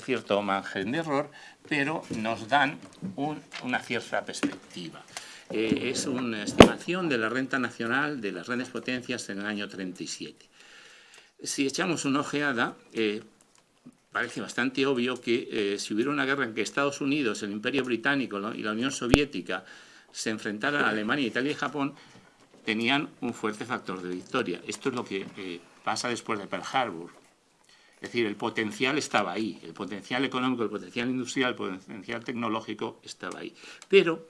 cierto margen de error, pero nos dan una cierta perspectiva. Eh, es una estimación de la renta nacional de las grandes potencias en el año 37. Si echamos una ojeada, eh, parece bastante obvio que eh, si hubiera una guerra en que Estados Unidos, el Imperio Británico y la Unión Soviética se enfrentaran a Alemania, Italia y Japón, tenían un fuerte factor de victoria. Esto es lo que pasa después de Pearl Harbor. Es decir, el potencial estaba ahí, el potencial económico, el potencial industrial, el potencial tecnológico estaba ahí. Pero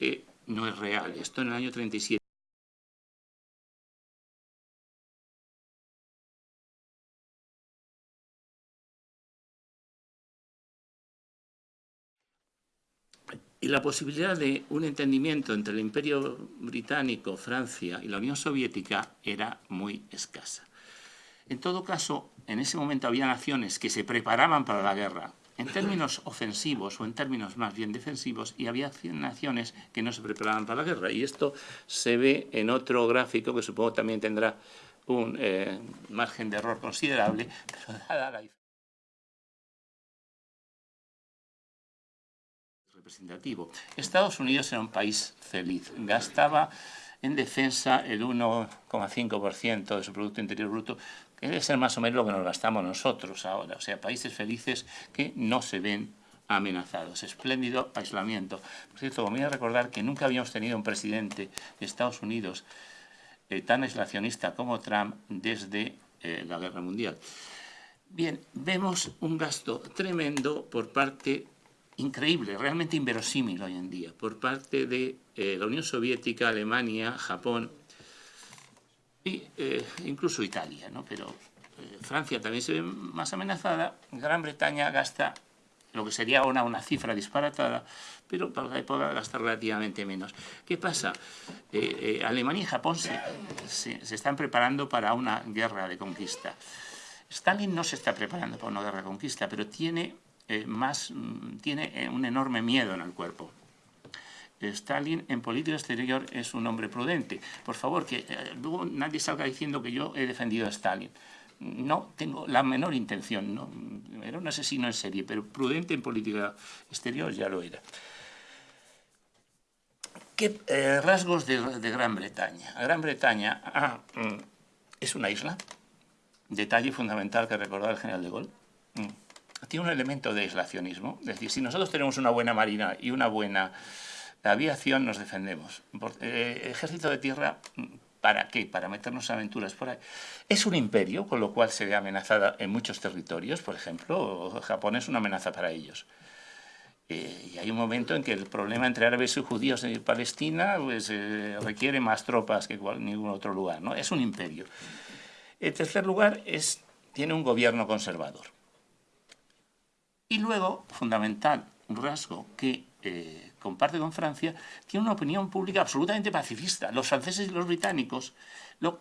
eh, no es real. Esto en el año 37 y la posibilidad de un entendimiento entre el Imperio Británico, Francia y la Unión Soviética era muy escasa. En todo caso, en ese momento había naciones que se preparaban para la guerra en términos ofensivos o en términos más bien defensivos y había naciones que no se preparaban para la guerra. Y esto se ve en otro gráfico que supongo también tendrá un eh, margen de error considerable, pero dada la representativo. Estados Unidos era un país feliz, gastaba en defensa el 1,5% de su Producto Interior Bruto, que debe ser más o menos lo que nos gastamos nosotros ahora. O sea, países felices que no se ven amenazados. Espléndido aislamiento. Por cierto, a recordar que nunca habíamos tenido un presidente de Estados Unidos eh, tan aislacionista como Trump desde eh, la Guerra Mundial. Bien, vemos un gasto tremendo por parte increíble, realmente inverosímil hoy en día, por parte de eh, la Unión Soviética, Alemania, Japón e incluso Italia, ¿no? pero eh, Francia también se ve más amenazada, Gran Bretaña gasta lo que sería una, una cifra disparatada, pero para la época gasta relativamente menos. ¿Qué pasa? Alemania y Japón se, se, están preparando para una guerra de conquista. Stalin no se está preparando para una guerra de conquista, pero tiene eh, más, mm, tiene eh, un enorme miedo en el cuerpo. Stalin en política exterior es un hombre prudente. Por favor, que eh, luego nadie salga diciendo que yo he defendido a Stalin. No tengo la menor intención. ¿no? Era un asesino en serie, pero prudente en política exterior ya lo era. ¿Qué rasgos de, Gran Bretaña? Gran Bretaña ah, mm, es una isla. Detalle fundamental que recordaba el general de Gaulle. Mm tiene un elemento de aislacionismo. Es decir, si nosotros tenemos una buena marina y una buena aviación, nos defendemos. Eh, ejército de tierra, ¿para qué? Para meternos aventuras por ahí. Es un imperio, con lo cual se ve amenazada en muchos territorios. Por ejemplo, Japón es una amenaza para ellos. Eh, y hay un momento en que el problema entre árabes y judíos en Palestina pues, eh, requiere más tropas que en ningún otro lugar. ¿no? Es un imperio. En tercer lugar, es, tiene un gobierno conservador. Y luego, fundamental, un rasgo que eh, comparte con Francia, tiene una opinión pública absolutamente pacifista. Los franceses y los británicos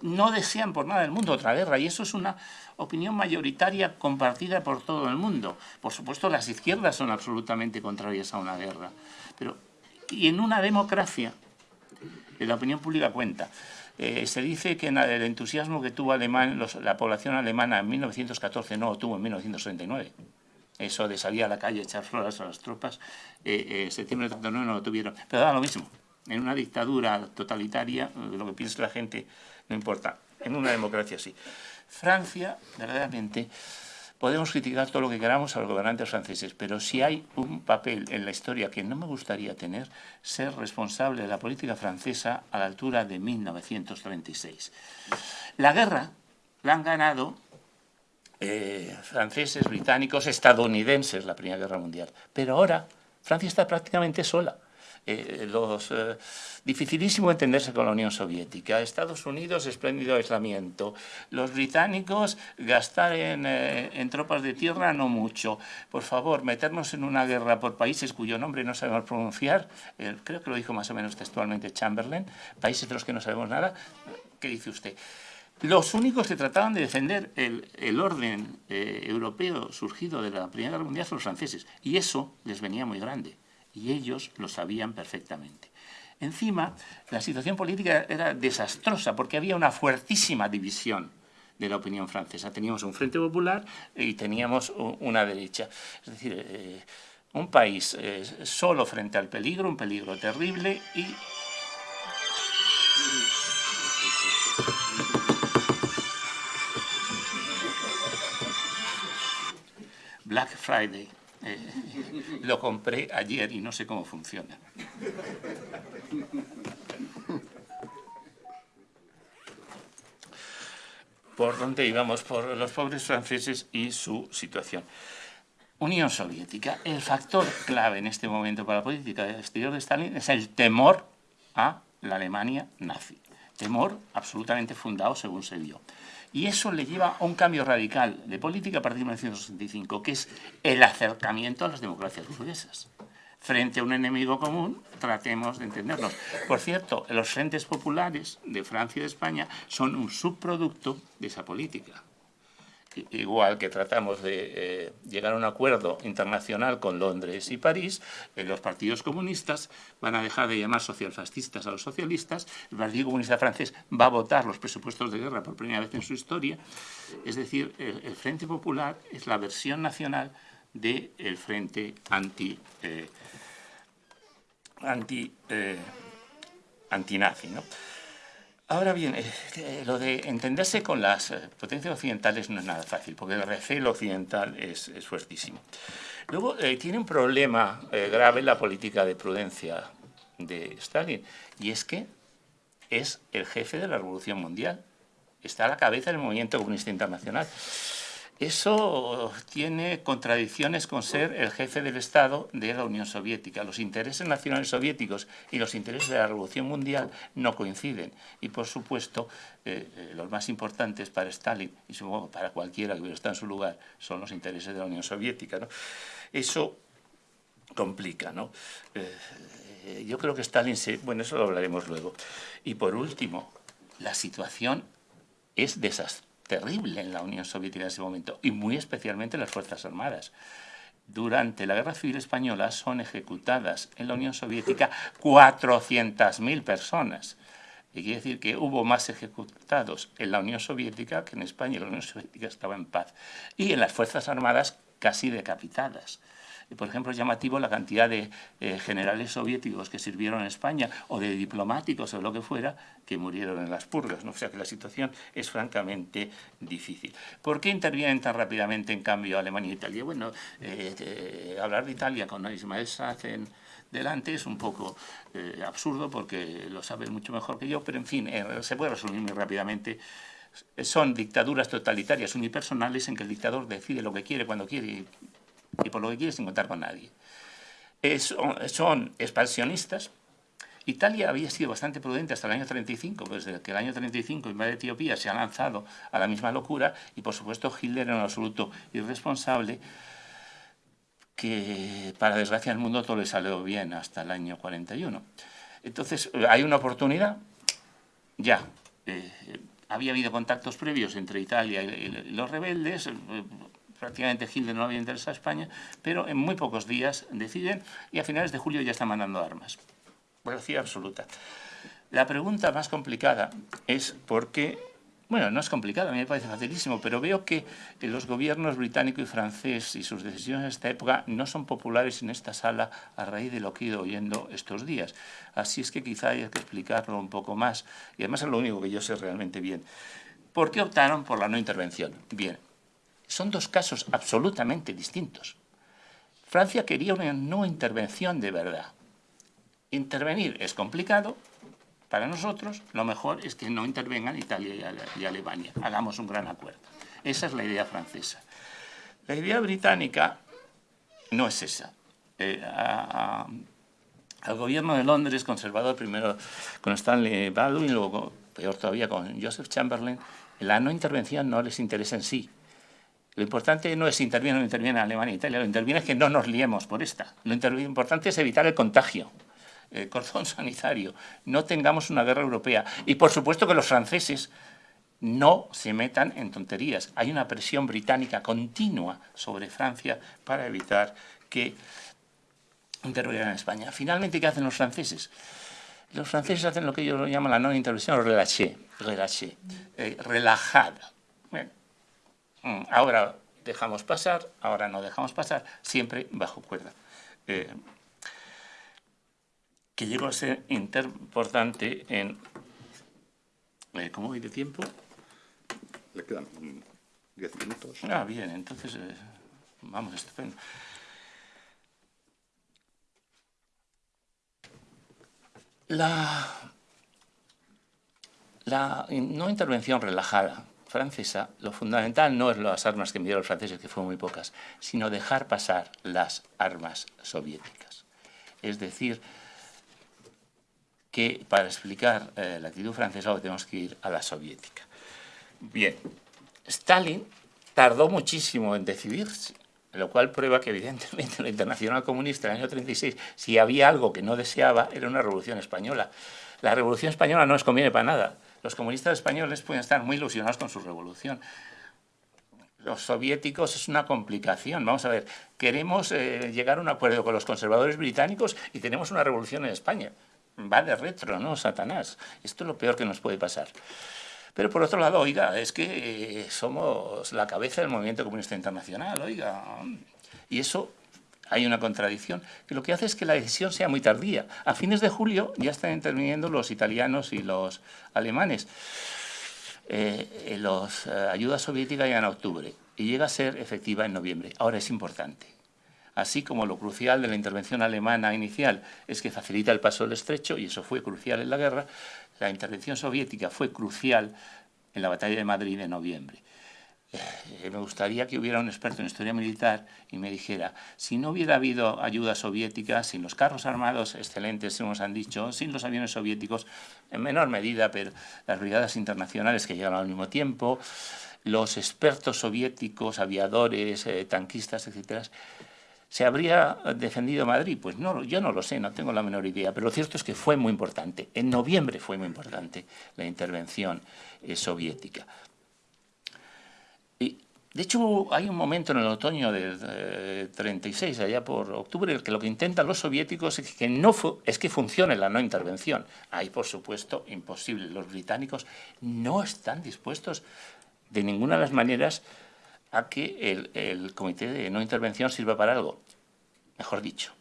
no desean por nada del mundo otra guerra y eso es una opinión mayoritaria compartida por todo el mundo. Por supuesto, las izquierdas son absolutamente contrarias a una guerra. Pero, y en una democracia, la opinión pública cuenta. Eh, se dice que el entusiasmo que tuvo la población alemana en 1914 no tuvo en 1939 eso de salir a la calle, echar flores a las tropas, eh, eh, septiembre de 39 no lo tuvieron. Pero da lo mismo. En una dictadura totalitaria, eh, lo que piensa la gente no importa. En una democracia sí. Francia, verdaderamente, podemos criticar todo lo que queramos a los gobernantes franceses, pero si hay un papel en la historia que no me gustaría tener, ser responsable de la política francesa a la altura de 1936. La guerra la han ganado eh, franceses, británicos, estadounidenses la Primera Guerra Mundial. Pero ahora Francia está prácticamente sola. Eh, los, eh, dificilísimo entenderse con la Unión Soviética. Estados Unidos, espléndido aislamiento. Los británicos, gastar en, en, tropas de tierra no mucho. Por favor, meternos en una guerra por países cuyo nombre no sabemos pronunciar, creo que lo dijo más o menos textualmente Chamberlain, países de los que no sabemos nada. ¿Qué dice usted? Los únicos que trataban de defender el, orden eh, europeo surgido de la Primera Guerra Mundial son los franceses. Y eso les venía muy grande. Y ellos lo sabían perfectamente. Encima, la situación política era desastrosa porque había una fuertísima división de la opinión francesa. Teníamos un Frente Popular y teníamos una derecha. Es decir, eh, un país eh, solo frente al peligro, un peligro terrible y... Black Friday. Eh, lo compré ayer y no sé cómo funciona. por dónde íbamos, por los pobres franceses y su situación. Unión Soviética. El factor clave en este momento para la política exterior de Stalin es el temor a la Alemania nazi. Temor absolutamente fundado según se vio. Y eso le lleva a un cambio radical de política a partir de 1965, que es el acercamiento a las democracias burguesas frente a un enemigo común, tratemos de entendernos. Por cierto, los frentes populares de Francia y de España son un subproducto de esa política. Igual que tratamos de eh, llegar a un acuerdo internacional con Londres y París, eh, los partidos comunistas van a dejar de llamar socialfascistas a los socialistas, el Partido Comunista Francés va a votar los presupuestos de guerra por primera vez en su historia, es decir, el, Frente Popular es la versión nacional del Frente anti... Eh, anti, eh, antinazi. ¿no? Ahora bien, eh, eh, lo de entenderse con las eh, potencias occidentales no es nada fácil, porque el recelo occidental es, fuertísimo. Luego, tiene un problema grave la política de prudencia de Stalin, y es que es el jefe de la revolución mundial, está a la cabeza del movimiento comunista internacional. Eso tiene contradicciones con ser el jefe del Estado de la Unión Soviética. Los intereses nacionales soviéticos y los intereses de la Revolución Mundial no coinciden. Y, por supuesto, eh, eh, los más importantes para Stalin, y supongo para cualquiera que hubiera estado en su lugar, son los intereses de la Unión Soviética. Eso complica. ¿no? Eh, yo creo que Stalin se... Bueno, eso lo hablaremos luego. Y, por último, la situación es desastrosa terrible en la Unión Soviética en ese momento, y muy especialmente las Fuerzas Armadas. Durante la Guerra Civil Española son ejecutadas en la Unión Soviética 400.000 personas. Y quiere decir que hubo más ejecutados en la Unión Soviética que en España, la Unión Soviética estaba en paz. Y en las Fuerzas Armadas casi decapitadas por ejemplo, es llamativo la cantidad de eh, generales soviéticos que sirvieron en España o de diplomáticos o lo que fuera que murieron en las purgas. ¿no? O sea que la situación es francamente difícil. ¿Por qué intervienen tan rápidamente, en cambio, Alemania e Italia? Bueno, eh, hablar de Italia con Ismael Sacen delante es un poco eh, absurdo porque lo sabe mucho mejor que yo, pero en fin, se puede resumir muy rápidamente son dictaduras totalitarias unipersonales en que el dictador decide lo que quiere cuando quiere y por lo que quiere sin contar con nadie. son expansionistas. Italia había sido bastante prudente hasta el año 35, pues desde que el año 35 invade Etiopía se ha lanzado a la misma locura y por supuesto Hitler era un absoluto irresponsable que para desgracia del mundo todo le salió bien hasta el año 41. Entonces, hay una oportunidad, ya, eh, había habido contactos previos entre Italia y los rebeldes, eh, prácticamente Hitler no había interesado a España, pero en muy pocos días deciden y a finales de julio ya están mandando armas. Velocidad absoluta. La pregunta más complicada es por qué, bueno, no es complicada, a mí me parece facilísimo, pero veo que los gobiernos británico y francés y sus decisiones en esta época no son populares en esta sala a raíz de lo que he ido oyendo estos días. Así es que quizá haya que explicarlo un poco más, y además es lo único que yo sé realmente bien. ¿Por qué optaron por la no intervención? Bien, son dos casos absolutamente distintos. Francia quería una no intervención de verdad. Intervenir es complicado. Para nosotros, lo mejor es que no intervengan Italia y Alemania. Hagamos un gran acuerdo. Esa es la idea francesa. La idea británica no es esa. Eh, al gobierno de Londres, conservador primero con Stanley Baldwin, luego peor todavía con Joseph Chamberlain, la no intervención no les interesa en sí, lo importante no es si interviene o no interviene Alemania e Italia, lo interviene es que no nos liemos por esta. Lo importante es evitar el contagio, el cordón sanitario, no tengamos una guerra europea. Y por supuesto que los franceses no se metan en tonterías. Hay una presión británica continua sobre Francia para evitar que intervengan en España. Finalmente, ¿qué hacen los franceses? Los franceses hacen lo que ellos llaman la no intervención relâché, relâché eh, relajada ahora dejamos pasar, ahora no dejamos pasar, siempre bajo cuerda. Eh, que llegó a ser importante en... Eh, ¿Cómo voy de tiempo? Le quedan 10 minutos. Ah, bien, entonces... Eh, vamos, estupendo. La, la no intervención relajada francesa, lo fundamental no es las armas que enviaron los franceses, que fueron muy pocas, sino dejar pasar las armas soviéticas. Es decir, que para explicar eh, la actitud francesa tenemos que ir a la soviética. Bien, Stalin tardó muchísimo en decidirse, lo cual prueba que evidentemente la Internacional Comunista en el año 36, si había algo que no deseaba, era una revolución española. La revolución española no les conviene para nada. Los comunistas españoles pueden estar muy ilusionados con su revolución. Los soviéticos es una complicación. Vamos a ver, queremos eh, llegar a un acuerdo con los conservadores británicos y tenemos una revolución en España. Va de retro, ¿no? Satanás. Esto es lo peor que nos puede pasar. Pero por otro lado, oiga, es que eh, somos la cabeza del movimiento comunista internacional, oiga. Y eso hay una contradicción, que lo que hace es que la decisión sea muy tardía. A fines de julio ya están interviniendo los italianos y los alemanes. Eh, los eh, ayuda soviética ya en octubre y llega a ser efectiva en noviembre. Ahora es importante. Así como lo crucial de la intervención alemana inicial es que facilita el paso del estrecho, y eso fue crucial en la guerra, la intervención soviética fue crucial en la batalla de Madrid de noviembre. Eh, me gustaría que hubiera un experto en historia militar y me dijera, si no hubiera habido ayuda soviética, sin los carros armados excelentes, como nos han dicho, sin los aviones soviéticos, en menor medida, pero las brigadas internacionales que llegaron al mismo tiempo, los expertos soviéticos, aviadores, eh, tanquistas, etcétera, ¿Se habría defendido Madrid? Pues no, yo no lo sé, no tengo la menor idea, pero lo cierto es que fue muy importante. En noviembre fue muy importante la intervención eh, soviética. De hecho, hay un momento en el otoño del 36, eh, allá por octubre, que lo que intentan los soviéticos es que, no es que funcione la no intervención. Ahí, por supuesto, imposible. Los británicos no están dispuestos de ninguna de las maneras a que el, comité de no intervención sirva para algo. Mejor dicho,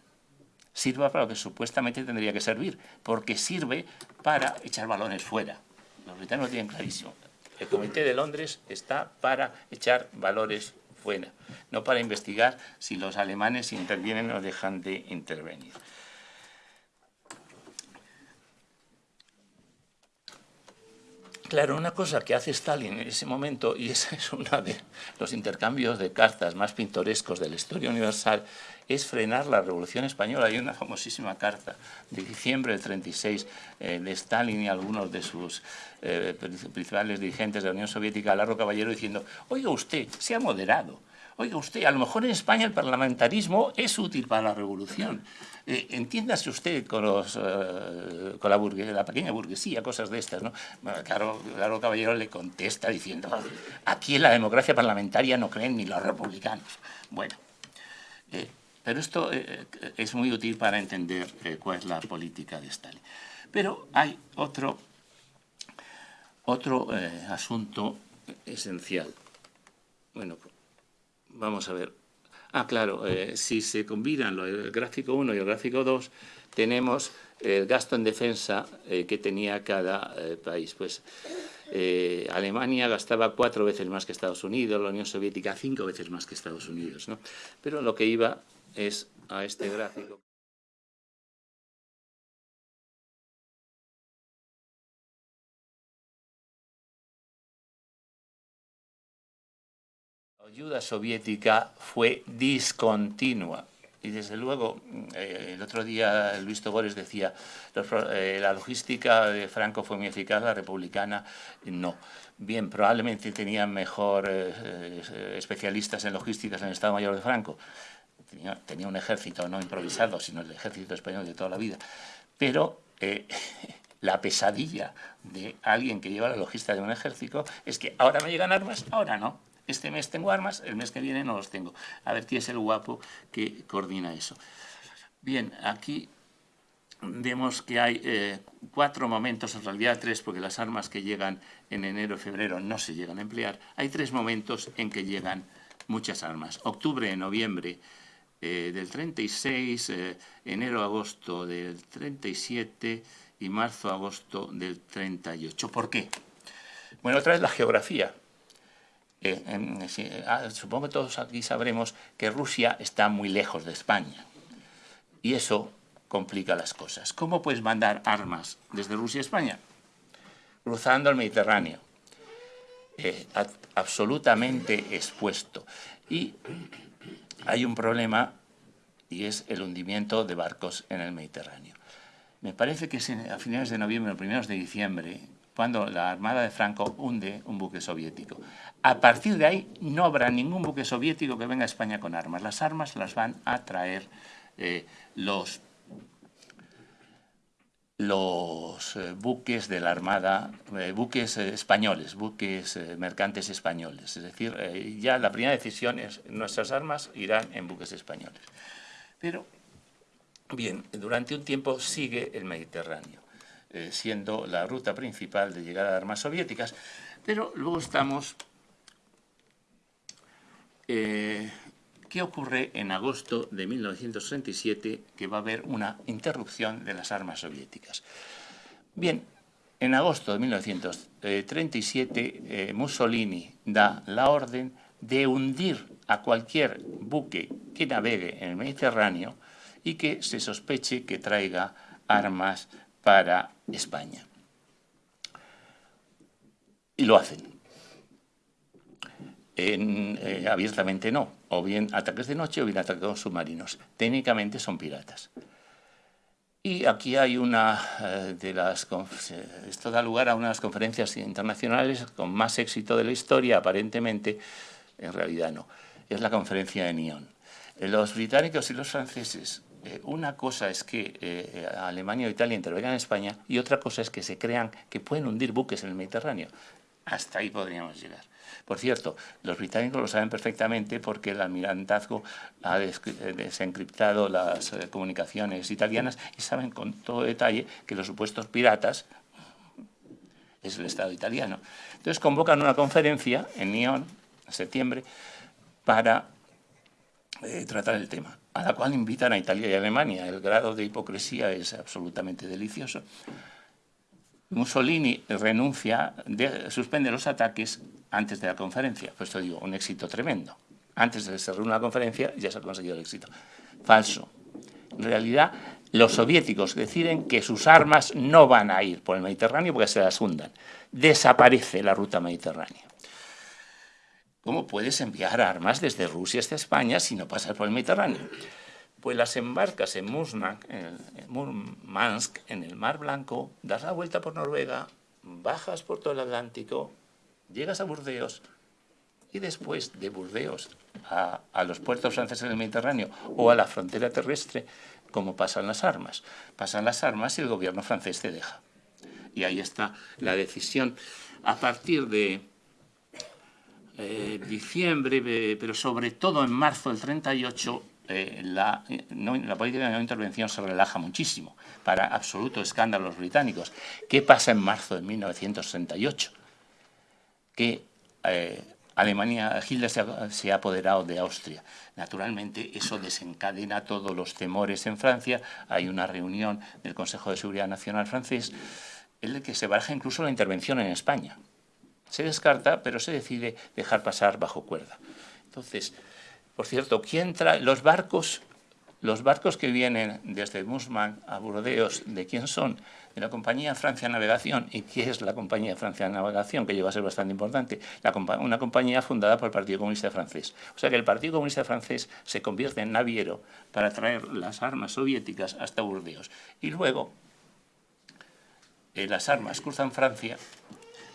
sirva para lo que supuestamente tendría que servir, porque sirve para echar balones fuera. Los británicos lo tienen clarísimo. El Comité de Londres está para echar balones fuera, no para investigar si los alemanes intervienen o dejan de intervenir. Claro, una cosa que hace Stalin en ese momento, y ese es uno de los intercambios de cartas más pintorescos de la historia universal, es frenar la Revolución Española. Hay una famosísima carta de diciembre del 36 eh, de Stalin y algunos de sus eh, principales dirigentes de la Unión Soviética, Larro Caballero, diciendo, oiga usted, sea moderado, Oiga usted, a lo mejor en España el parlamentarismo es útil para la revolución. Eh, entiéndase usted con, eh, con la, la, pequeña burguesía, cosas de estas, ¿no? claro, Caballero le contesta diciendo, aquí en la democracia parlamentaria no creen ni los republicanos. Bueno, pero esto es muy útil para entender cuál es la política de Stalin. Pero hay otro, otro asunto esencial. Bueno, vamos a ver. Ah, claro, eh, si se combinan el gráfico 1 y el gráfico 2, tenemos el gasto en defensa eh, que tenía cada eh, país. Pues Alemania gastaba cuatro veces más que Estados Unidos, la Unión Soviética cinco veces más que Estados Unidos. ¿no? Pero lo que iba es a este gráfico. La ayuda soviética fue discontinua. Y desde luego, eh, el otro día Luis Togores decía, eh, la logística de Franco fue muy eficaz, la republicana no. Bien, probablemente tenían mejor eh, especialistas en logísticas en el Estado Mayor de Franco. Tenía, un ejército no improvisado, sino el ejército español de toda la vida. Pero la pesadilla de alguien que lleva la logística de un ejército es que ahora me llegan armas, ahora no este mes tengo armas, el mes que viene no los tengo. A ver quién es el guapo que coordina eso. Bien, aquí vemos que hay eh, cuatro momentos, en realidad tres, porque las armas que llegan en enero y febrero no se llegan a emplear. Hay tres momentos en que llegan muchas armas. Octubre, noviembre eh, del 36, eh, enero-agosto del 37 y marzo-agosto del 38. ¿Por qué? Bueno, otra vez la geografía. Ah, supongo que todos aquí sabremos que Rusia está muy lejos de España. Y eso complica las cosas. ¿Cómo puedes mandar armas desde Rusia a España? Cruzando el Mediterráneo, eh, absolutamente expuesto. Y hay un problema y es el hundimiento de barcos en el Mediterráneo. Me parece que es a finales de noviembre o primeros de diciembre cuando la Armada de Franco hunde un buque soviético. A partir de ahí no habrá ningún buque soviético que venga a España con armas. Las armas las van a traer eh, los los eh, buques de la Armada, eh, buques eh, españoles, buques mercantes españoles. Es decir, ya la primera decisión es nuestras armas irán en buques españoles. Pero, bien, durante un tiempo sigue el Mediterráneo, siendo la ruta principal de llegada de armas soviéticas, pero luego estamos ¿Qué ocurre en agosto de 1937? Que va a haber una interrupción de las armas soviéticas. Bien, en agosto de 1937 eh, Mussolini da la orden de hundir a cualquier buque que navegue en el Mediterráneo y que se sospeche que traiga armas para España. Y lo hacen. Eh, abiertamente no, o bien ataques de noche o bien ataques submarinos. Técnicamente son piratas. Y aquí hay una eh, de las... Esto da lugar a unas conferencias internacionales con más éxito de la historia, aparentemente, en realidad no. Es la conferencia de Nyon. Eh, los británicos y los franceses, una cosa es que Alemania o Italia intervengan en España y otra cosa es que se crean que pueden hundir buques en el Mediterráneo. Hasta ahí podríamos llegar. Por cierto, los británicos lo saben perfectamente porque el almirantazgo ha desencriptado las eh, comunicaciones italianas y saben con todo detalle que los supuestos piratas es el Estado italiano. Entonces convocan una conferencia en Nyon, en septiembre, para eh, tratar el tema, a la cual invitan a Italia y Alemania. El grado de hipocresía es absolutamente delicioso. Mussolini renuncia, suspende los ataques antes de la conferencia. Pues esto digo, un éxito tremendo. Antes de que se reúna la conferencia ya se ha conseguido el éxito. Falso. En realidad, los soviéticos deciden que sus armas no van a ir por el Mediterráneo porque se las hundan. Desaparece la ruta mediterránea. ¿Cómo puedes enviar armas desde Rusia hasta España si no pasas por el Mediterráneo? Pues las embarcas en Murmansk, en el Mar Blanco, das la vuelta por Noruega, bajas por todo el Atlántico, llegas a Burdeos y después de Burdeos a, los puertos franceses del Mediterráneo o a la frontera terrestre, como pasan las armas. Pasan las armas y el gobierno francés te deja. Y ahí está la decisión. A partir de eh, diciembre, pero sobre todo en marzo del 38, eh, la, la, política de no intervención se relaja muchísimo, para absoluto escándalo los británicos. ¿Qué pasa en marzo de 1968? Que eh, Alemania, Hitler se ha, apoderado de Austria. Naturalmente, eso desencadena todos los temores en Francia. Hay una reunión del Consejo de Seguridad Nacional francés en el que se baraja incluso la intervención en España. Se descarta, pero se decide dejar pasar bajo cuerda. Entonces, por cierto, ¿quién trae los barcos? Los barcos que vienen desde Musman a Burdeos, ¿de quién son? De la compañía Francia Navegación. ¿Y qué es la compañía Francia Navegación? Que lleva a ser bastante importante. una compañía fundada por el Partido Comunista Francés. O sea que el Partido Comunista Francés se convierte en naviero para traer las armas soviéticas hasta Burdeos. Y luego eh, las armas cruzan Francia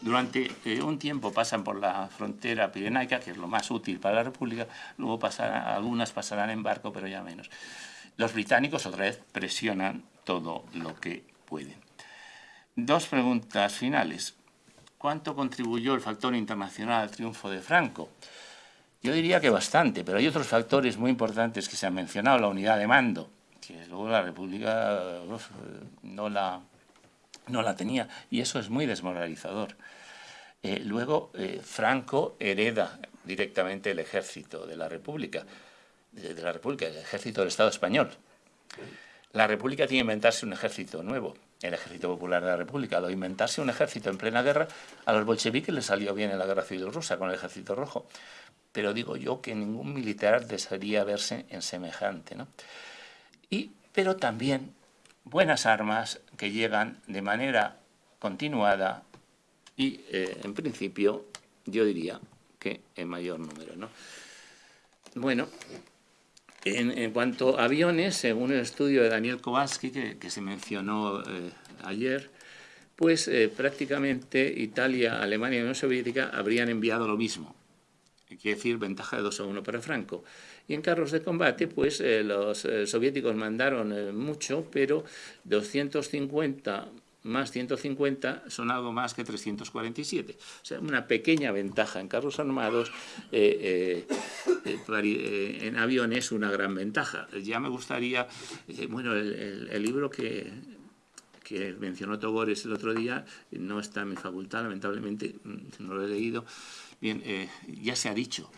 durante eh, un tiempo pasan por la frontera pirenaica, que es lo más útil para la República, luego algunas pasarán en barco, pero ya menos. Los británicos otra vez presionan todo lo que pueden. Dos preguntas finales. ¿Cuánto contribuyó el factor internacional al triunfo de Franco? Yo diría que bastante, pero hay otros factores muy importantes que se han mencionado, la unidad de mando, que luego la República no, la, no la tenía, y eso es muy desmoralizador. Eh, luego, eh, Franco hereda directamente el ejército de la República, de, la República, el ejército del Estado español. La República tiene que inventarse un ejército nuevo, el Ejército Popular de la República. De inventarse un ejército en plena guerra, a los bolcheviques les salió bien en la Guerra Civil Rusa con el Ejército Rojo. Pero digo yo que ningún militar desearía verse en semejante. ¿no? Y, pero también buenas armas que llegan de manera continuada y, eh, en principio, yo diría que en mayor número. ¿no? Bueno, en, cuanto a aviones, según el estudio de Daniel Kowalski, que, se mencionó eh, ayer, pues eh, prácticamente Italia, Alemania y Unión Soviética habrían enviado lo mismo. Quiere decir, ventaja de 2 a 1 para Franco. Y en carros de combate, pues eh, los soviéticos mandaron mucho, pero 250 más 150 son algo más que 347. O sea, una pequeña ventaja en carros armados, eh, eh, eh, en aviones una gran ventaja. Ya me gustaría, bueno, el, libro que, que mencionó Togores el otro día no está en mi facultad, lamentablemente mm, no lo he leído. Bien, ya se ha dicho,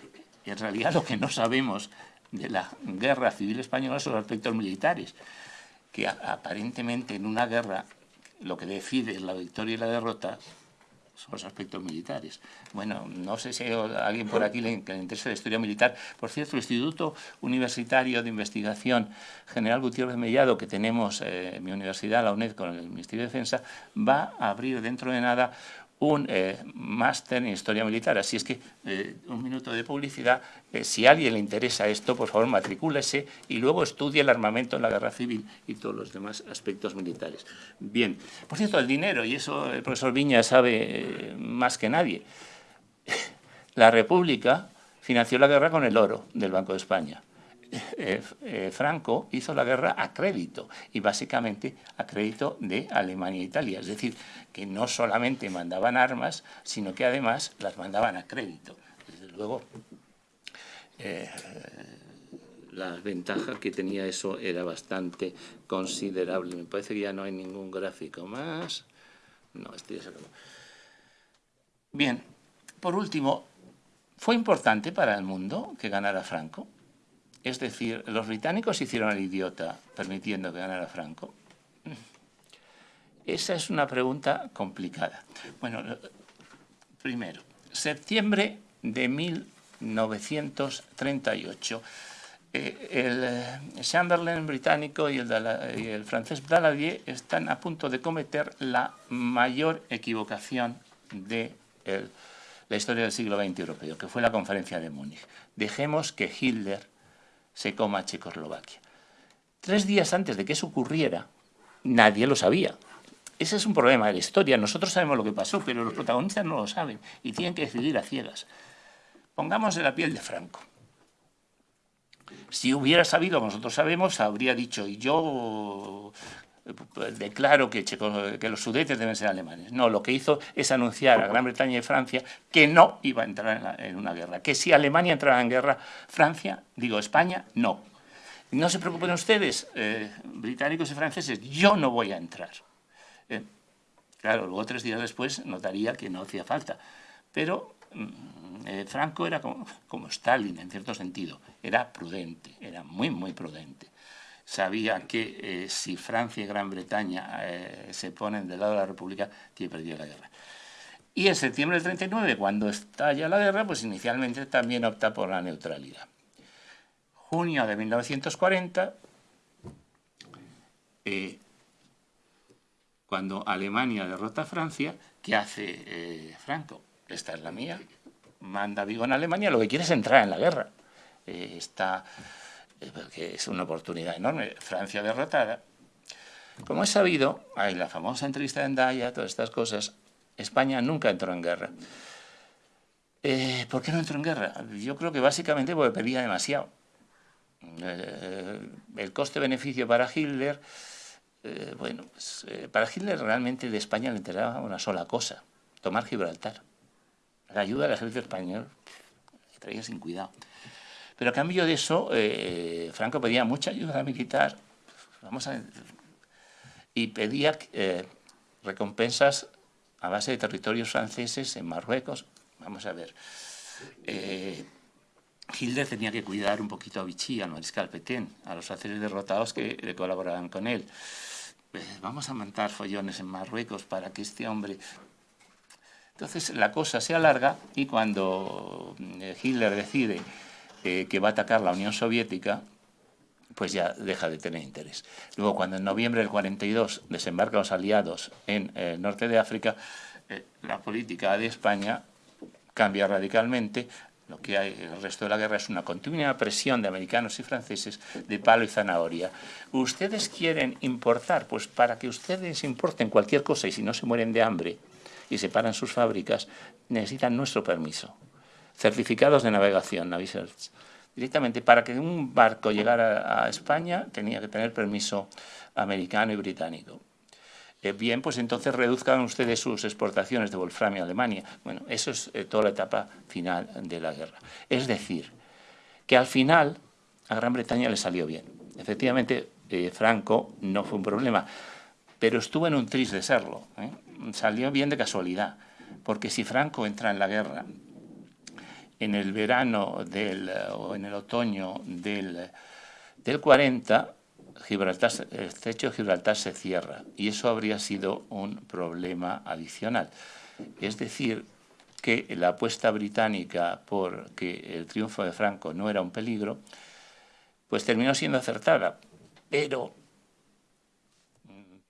en realidad lo que no sabemos de la guerra civil española son los aspectos militares, que aparentemente en una guerra lo que decide la victoria y la derrota son los aspectos militares. Bueno, no sé si hay alguien por aquí le, le interesa la historia militar. Por cierto, el Instituto Universitario de Investigación General Gutiérrez Mellado, que tenemos eh, en mi universidad, la UNED, con el Ministerio de Defensa, va a abrir dentro de nada un eh, máster en Historia Militar. Así es que, eh, un minuto de publicidad, eh, si a alguien le interesa esto, por favor matricúlese y luego estudie el armamento en la guerra civil y todos los demás aspectos militares. Bien, por cierto, el dinero, y eso el profesor Viña sabe más que nadie, la República financió la guerra con el oro del Banco de España. Eh, eh, Franco hizo la guerra a crédito y básicamente a crédito de Alemania e Italia. Es decir, que no solamente mandaban armas, sino que además las mandaban a crédito. Desde luego, eh, la ventaja que tenía eso era bastante considerable. Me parece que ya no hay ningún gráfico más. No, estoy ya Bien, por último, ¿fue importante para el mundo que ganara Franco? Es decir, los británicos hicieron el idiota permitiendo que ganara Franco. Esa es una pregunta complicada. Bueno, primero, septiembre de 1938. Eh, el eh, Chamberlain británico y el, francés Daladier están a punto de cometer la mayor equivocación de la historia del siglo XX europeo, que fue la conferencia de Múnich. Dejemos que Hitler se coma Checoslovaquia. Tres días antes de que eso ocurriera, nadie lo sabía. Ese es un problema de la historia. Nosotros sabemos lo que pasó, pero los protagonistas no lo saben y tienen que decidir a ciegas. Pongamos en la piel de Franco. Si hubiera sabido, nosotros sabemos, habría dicho, y yo declaro que, que, los sudetes deben ser alemanes. No, lo que hizo es anunciar a Gran Bretaña y Francia que no iba a entrar en, una guerra, que si Alemania entraba en guerra, Francia, digo España, no. No se preocupen ustedes, eh, británicos y franceses, yo no voy a entrar. Eh, claro, luego tres días después notaría que no hacía falta. Pero mm, eh, Franco era como, como Stalin, en cierto sentido, era prudente, era muy, muy prudente sabía que eh, si Francia y Gran Bretaña eh, se ponen del lado de la República, tiene perdido la guerra. Y en septiembre del 39, cuando estalla la guerra, pues inicialmente también opta por la neutralidad. Junio de 1940, eh, cuando Alemania derrota a Francia, ¿qué hace Franco? Esta es la mía. Manda Vigo en Alemania, lo que quiere es entrar en la guerra. está que es una oportunidad enorme. Francia derrotada. Como es sabido, hay la famosa entrevista de Endaya, todas estas cosas, España nunca entró en guerra. Eh, ¿Por qué no entró en guerra? Yo creo que básicamente porque pedía demasiado. Eh, el coste-beneficio para Hitler, eh, bueno, pues, para Hitler realmente de España le interesaba una sola cosa, tomar Gibraltar. La ayuda del ejército español traía sin cuidado. Pero a cambio de eso, eh, Franco pedía mucha ayuda militar, vamos a... Y pedía eh, recompensas a base de territorios franceses en Marruecos. Vamos a ver. Eh, Hitler tenía que cuidar un poquito a Vichy, al mariscal Petain, a los franceses derrotados que colaboraban con él. Vamos a montar follones en Marruecos para que este hombre... Entonces la cosa se alarga y cuando Hitler decide eh, que va a atacar la Unión Soviética, pues ya deja de tener interés. Luego, cuando en noviembre del 42 desembarcan los aliados en el norte de África, la política de España cambia radicalmente, lo que hay el resto de la guerra es una continua presión de americanos y franceses de palo y zanahoria. ¿Ustedes quieren importar? Pues para que ustedes importen cualquier cosa y si no se mueren de hambre y se paran sus fábricas, necesitan nuestro permiso. Certificados de navegación, Navisearch. Directamente, para que un barco llegara a España tenía que tener permiso americano y británico. Eh, bien, pues entonces reduzcan ustedes sus exportaciones de wolframio a Alemania. Bueno, eso es eh, toda la etapa final de la guerra. Es decir, que al final a Gran Bretaña le salió bien. Efectivamente, eh, Franco no fue un problema, pero estuvo en un tris de serlo. Salió bien de casualidad, porque si Franco entra en la guerra en el verano del, o en el otoño del, del 40, Gibraltar, el estrecho de Gibraltar se cierra y eso habría sido un problema adicional. Es decir, que la apuesta británica por que el triunfo de Franco no era un peligro, pues terminó siendo acertada, pero,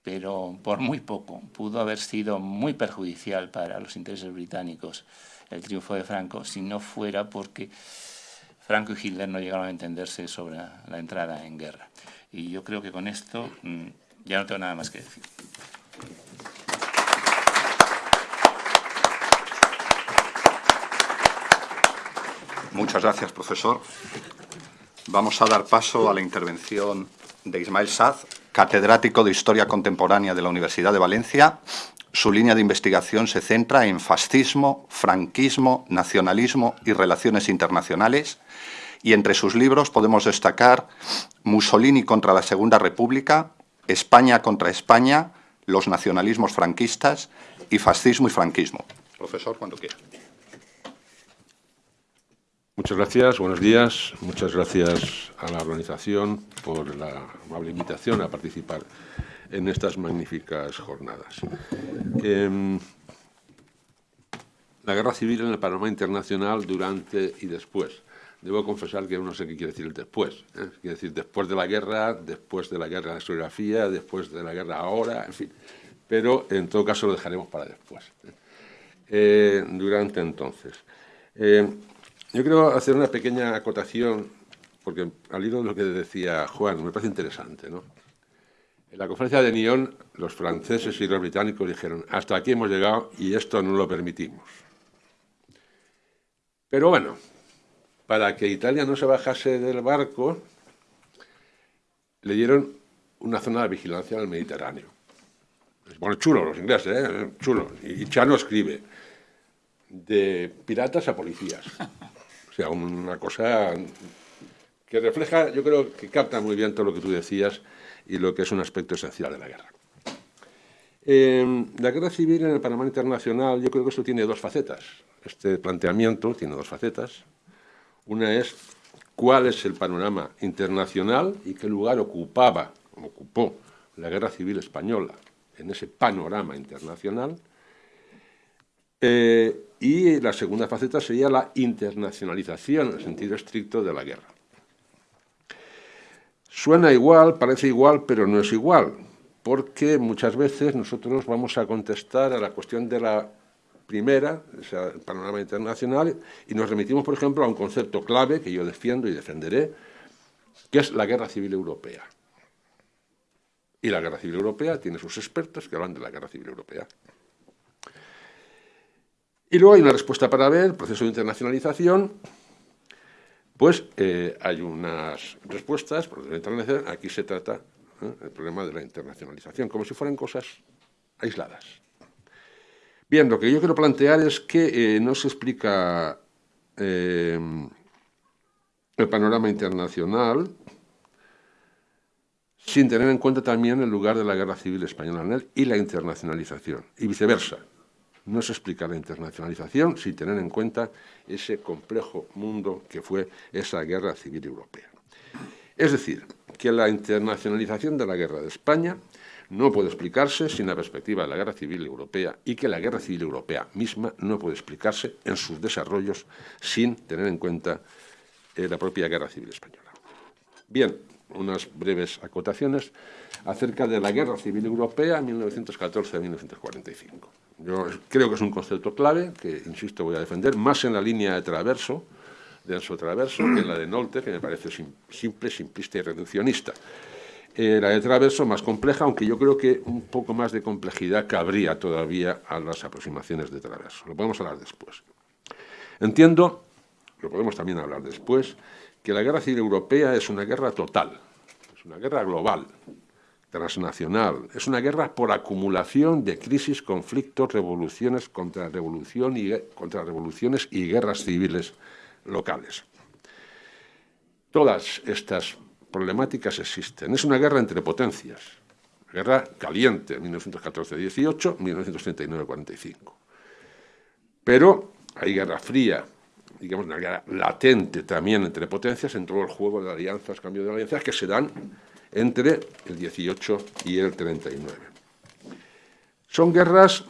pero por muy poco pudo haber sido muy perjudicial para los intereses británicos el triunfo de Franco si no fuera porque Franco y Hitler no llegaron a entenderse sobre la entrada en guerra. Y yo creo que con esto mm, ya no tengo nada más que decir. Muchas gracias, profesor. Vamos a dar paso a la intervención de Ismael Saz, catedrático de Historia Contemporánea de la Universidad de Valencia. Su línea de investigación se centra en fascismo, franquismo, nacionalismo y relaciones internacionales y entre sus libros podemos destacar Mussolini contra la Segunda República, España contra España, los nacionalismos franquistas y fascismo y franquismo. Profesor, cuando quiera. Muchas gracias, buenos días. Muchas gracias a la organización por la amable invitación a participar en estas magníficas jornadas. Em, la guerra civil en el panorama internacional durante y después debo confesar que no sé qué quiere decir el después. ¿eh? Quiere decir después de la guerra, después de la guerra de la historiografía, después de la guerra ahora, en fin. Pero en todo caso lo dejaremos para después. ¿eh? Eh, durante entonces. Yo quiero hacer una pequeña acotación, porque al hilo de lo que decía Juan, me parece interesante. ¿no? En la conferencia de Nyon, los franceses y los británicos dijeron, hasta aquí hemos llegado y esto no lo permitimos. Pero bueno, para que Italia no se bajase del barco, le dieron una zona de vigilancia en el Mediterráneo. Bueno, chulo los ingleses, ¿eh? chulo. Y Chano escribe, de piratas a policías. Sea, una cosa que refleja, yo creo que capta muy bien todo lo que tú decías y lo que es un aspecto esencial de la guerra. Eh, la guerra civil en el Panamá Internacional, yo creo que esto tiene dos facetas. Este planteamiento tiene dos facetas. Una es cuál es el panorama internacional y qué lugar ocupaba, ocupó la Guerra Civil Española en ese panorama internacional. Eh, y la segunda faceta sería la internacionalización en el sentido estricto de la guerra. Suena igual, parece igual, pero no es igual, porque muchas veces nosotros vamos a contestar a la cuestión de la primera, o sea, el panorama internacional, y nos remitimos, por ejemplo, a un concepto clave que yo defiendo y defenderé, que es la guerra civil europea. Y la guerra civil europea tiene sus expertos que hablan de la guerra civil europea. Y luego hay una respuesta para ver, proceso de internacionalización, pues eh, hay unas respuestas, por aquí se trata ¿eh? el problema de la internacionalización, como si fueran cosas aisladas. Bien, lo que yo quiero plantear es que eh, no se explica el panorama internacional, sin tener en cuenta también el lugar de la guerra civil española en él y la internacionalización, y viceversa. No se explica la internacionalización sin tener en cuenta ese complejo mundo que fue esa guerra civil europea. Es decir, que la internacionalización de la guerra de España no puede explicarse sin la perspectiva de la guerra civil europea y que la guerra civil europea misma no puede explicarse en sus desarrollos sin tener en cuenta eh, la propia guerra civil española. Bien, unas breves acotaciones acerca de la guerra civil europea 1914-1945. Yo creo que es un concepto clave que, insisto, voy a defender más en la línea de Traverso, de Enzo Traverso, que en la de Nolte, que me parece simple, simplista y reduccionista. Eh, la de Traverso más compleja, aunque yo creo que un poco más de complejidad cabría todavía a las aproximaciones de Traverso. Lo podemos hablar después. Entiendo, lo podemos también hablar después, que la guerra civil europea es una guerra total, es una guerra global, transnacional, es una guerra por acumulación de crisis, conflictos, revoluciones, contra, revolución y, contra revoluciones y guerras civiles locales. Todas estas problemáticas existen. Es una guerra entre potencias, guerra caliente, 1914-18, 1939-45. Pero hay guerra fría, digamos, una guerra latente también entre potencias en todo el juego de alianzas, cambio de alianzas, que se dan entre el 18 y el 39. Son guerras,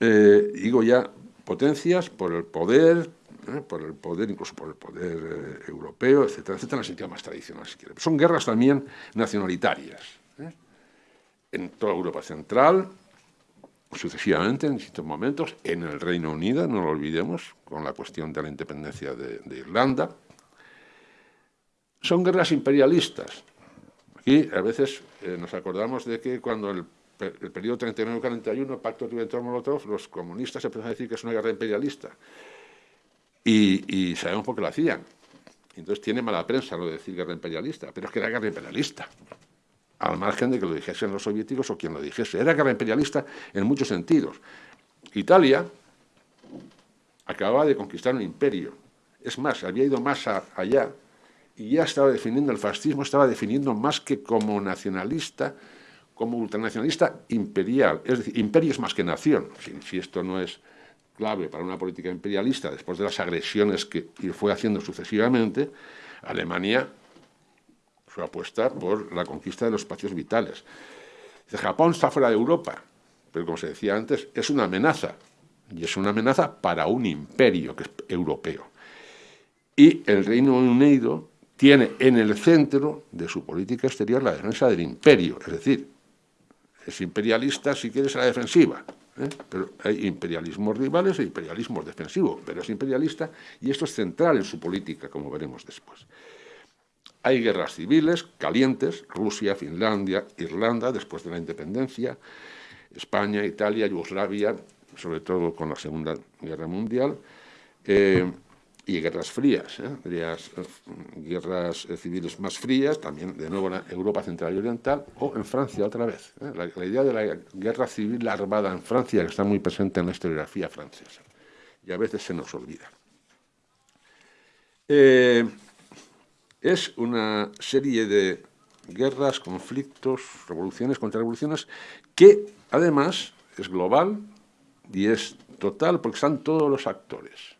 eh, digo ya, potencias por el poder, eh, por el poder, incluso por el poder eh, europeo, etcétera, etcétera, en el sentido más tradicional, si quiere. Son guerras también nacionalitarias. En toda Europa Central, sucesivamente en distintos momentos, en el Reino Unido, no lo olvidemos, con la cuestión de la independencia de, Irlanda. Son guerras imperialistas. Aquí a veces eh, nos acordamos de que cuando el, el periodo 39-41, Pacto Ribbentrop-Molotov, los comunistas empezaron a decir que es una guerra imperialista. Y, y sabemos por qué lo hacían. Entonces tiene mala prensa lo de decir guerra imperialista, pero es que era guerra imperialista al margen de que lo dijesen los soviéticos o quien lo dijese. Era guerra imperialista en muchos sentidos. Italia acababa de conquistar un imperio. Es más, había ido más allá y ya estaba definiendo el fascismo, estaba definiendo más que como nacionalista, como ultranacionalista imperial. Es decir, imperio es más que nación. Si, esto no es clave para una política imperialista, después de las agresiones que fue haciendo sucesivamente, Alemania su apuesta por la conquista de los espacios vitales. Japón está fuera de Europa, pero como se decía antes, es una amenaza, y es una amenaza para un imperio que es europeo. Y el Reino Unido tiene en el centro de su política exterior la defensa del imperio, es decir, es imperialista si quieres a la defensiva, ¿eh? pero hay imperialismos rivales e imperialismos defensivos, pero es imperialista y esto es central en su política, como veremos después. Hay guerras civiles calientes, Rusia, Finlandia, Irlanda, después de la independencia, España, Italia, Yugoslavia, sobre todo con la Segunda Guerra Mundial, eh, y guerras frías, ¿eh? guerras, eh, civiles más frías, también de nuevo en Europa Central y Oriental, o en Francia otra vez. La, la, idea de la guerra civil armada en Francia, que está muy presente en la historiografía francesa, y a veces se nos olvida es una serie de guerras, conflictos, revoluciones, contrarrevoluciones, que además es global y es total porque están todos los actores.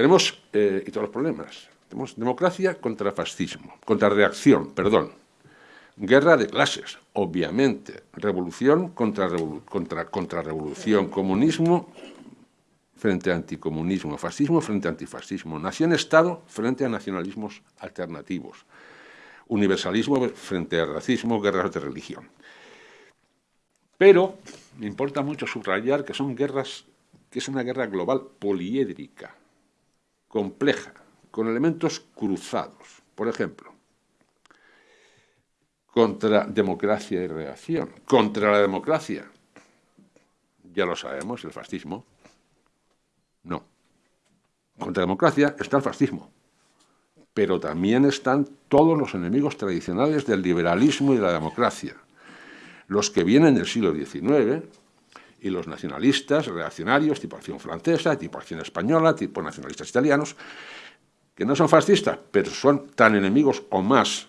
Tenemos, eh, y todos los problemas, tenemos democracia contra fascismo, contra reacción, perdón, guerra de clases, obviamente, revolución contra, contra revolución, comunismo frente a anticomunismo, fascismo frente a antifascismo, nación-estado frente a nacionalismos alternativos, universalismo frente al racismo, guerras de religión. Pero me importa mucho subrayar que son guerras, que es una guerra global poliédrica, compleja, con elementos cruzados. Por ejemplo, contra democracia y reacción, contra la democracia, ya lo sabemos, el fascismo, no. Contra la democracia está el fascismo, pero también están todos los enemigos tradicionales del liberalismo y de la democracia, los que vienen del siglo XIX y los nacionalistas reaccionarios, tipo acción francesa, tipo acción española, tipo nacionalistas italianos, que no son fascistas, pero son tan enemigos o más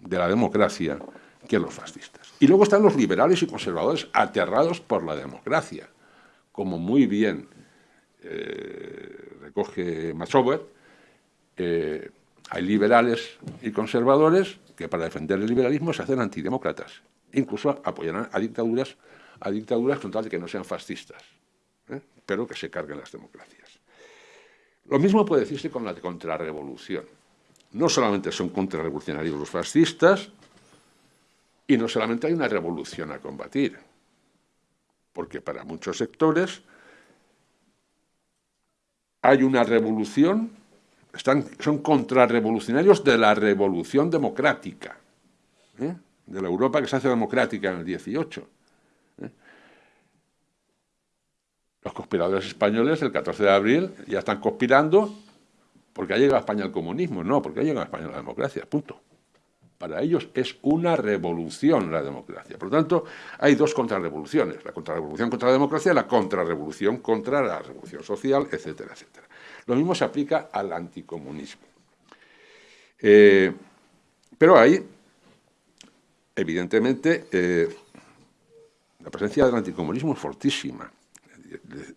de la democracia que los fascistas. Y luego están los liberales y conservadores aterrados por la democracia, como muy bien eh, recoge Masower, eh, hay liberales y conservadores que para defender el liberalismo se hacen antidemócratas, incluso apoyarán a dictaduras, a dictaduras con tal de que no sean fascistas, ¿eh? pero que se carguen las democracias. Lo mismo puede decirse con la contrarrevolución. No solamente son contrarrevolucionarios los fascistas, y no solamente hay una revolución a combatir, porque para muchos sectores hay una revolución, están, son contrarrevolucionarios de la revolución democrática, ¿eh? de la Europa que se hace democrática en el 18. Los conspiradores españoles el 14 de abril ya están conspirando porque ha llegado a España el comunismo, no, porque ha llegado a España la democracia, punto. Para ellos es una revolución la democracia. Por lo tanto, hay dos contrarrevoluciones, la contrarrevolución contra la democracia y la contrarrevolución contra la revolución social, etcétera, etcétera. Lo mismo se aplica al anticomunismo. Eh, pero hay, evidentemente, eh, la presencia del anticomunismo es fortísima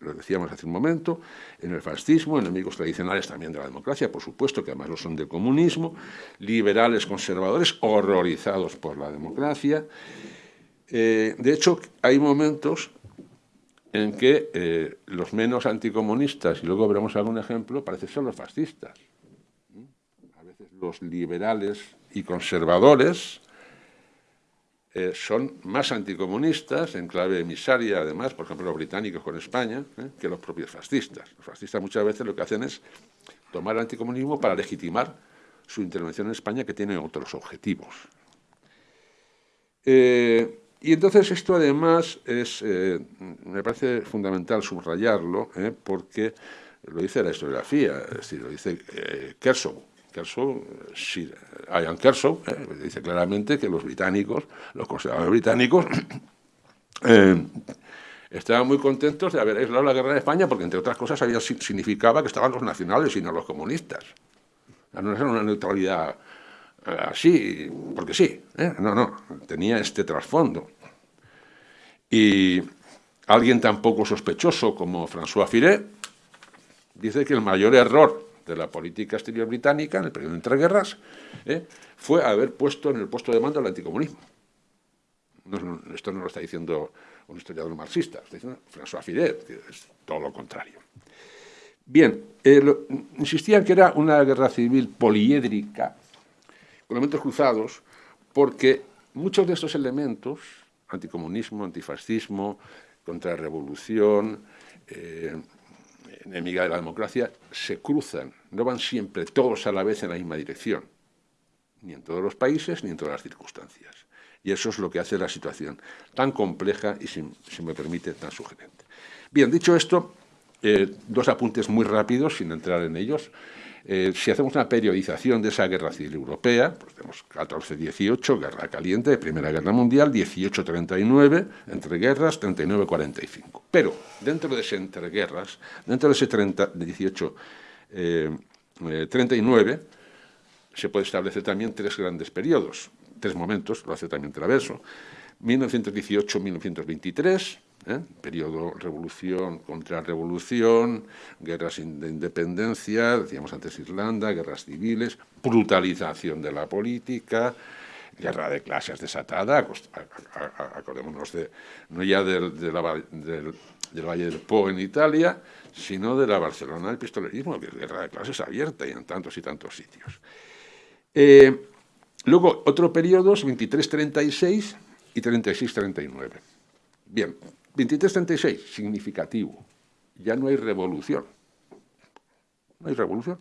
lo decíamos hace un momento, en el fascismo, enemigos tradicionales también de la democracia, por supuesto, que además lo son del comunismo, liberales conservadores horrorizados por la democracia. Eh, de hecho, hay momentos en que eh, los menos anticomunistas, y luego veremos algún ejemplo, parecen ser los fascistas. A veces los liberales y conservadores eh, son más anticomunistas, en clave emisaria además, por ejemplo los británicos con España, eh, que los propios fascistas. Los fascistas muchas veces lo que hacen es tomar el anticomunismo para legitimar su intervención en España que tiene otros objetivos. Eh, y entonces esto además es, me parece fundamental subrayarlo, porque lo dice la historiografía, es decir, lo dice Kershaw, Kershaw, Ian Kershaw, eh, dice claramente que los británicos, los conservadores británicos, eh, estaban muy contentos de haber aislado la guerra de España porque, entre otras cosas, había, significaba que estaban los nacionales y no los comunistas. No era una neutralidad eh, así, porque sí, no, no, tenía este trasfondo. Y alguien tan poco sospechoso como François Firet dice que el mayor error de la política exterior británica en el periodo de entreguerras ¿eh? fue haber puesto en el puesto de mando el anticomunismo. esto no lo está diciendo un historiador marxista, está diciendo François Fidet, que es todo lo contrario. Bien, eh, insistían que era una guerra civil poliédrica, con elementos cruzados, porque muchos de estos elementos, anticomunismo, antifascismo, contrarrevolución, eh, enemiga de la democracia, se cruzan, no van siempre todos a la vez en la misma dirección, ni en todos los países ni en todas las circunstancias. Y eso es lo que hace la situación tan compleja y, si, me permite, tan sugerente. Bien, dicho esto, eh, dos apuntes muy rápidos, sin entrar en ellos. Eh, si hacemos una periodización de esa guerra civil europea, pues tenemos 14-18, guerra caliente, Primera Guerra Mundial, 18-39, entreguerras, 39-45. Pero dentro de ese entreguerras, dentro de ese 18-39, eh, se puede establecer también tres grandes periodos, tres momentos, lo hace también Traverso, 1918-1923, ¿eh? periodo revolución contra revolución, guerras de independencia, decíamos antes Irlanda, guerras civiles, brutalización de la política, guerra de clases desatada, acordémonos de, no ya del, Valle del Po en Italia, sino de la Barcelona del pistolerismo, es guerra de clases abierta y en tantos y tantos sitios. Eh, luego, otro periodo, 23-36 y 36-39. Bien, 23-36, significativo. Ya no hay revolución. No hay revolución.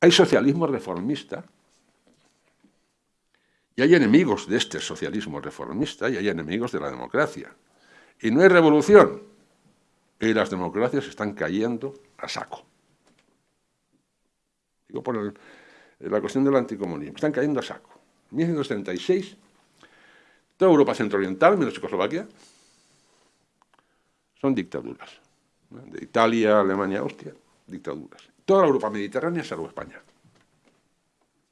Hay socialismo reformista y hay enemigos de este socialismo reformista y hay enemigos de la democracia. Y no hay revolución. Y las democracias están cayendo a saco. Digo por la cuestión del anticomunismo. Están cayendo a saco. 1936 Toda Europa centro-oriental, menos Checoslovaquia, son dictaduras. De Italia, Alemania, Austria, dictaduras. Toda la Europa mediterránea, salvo España.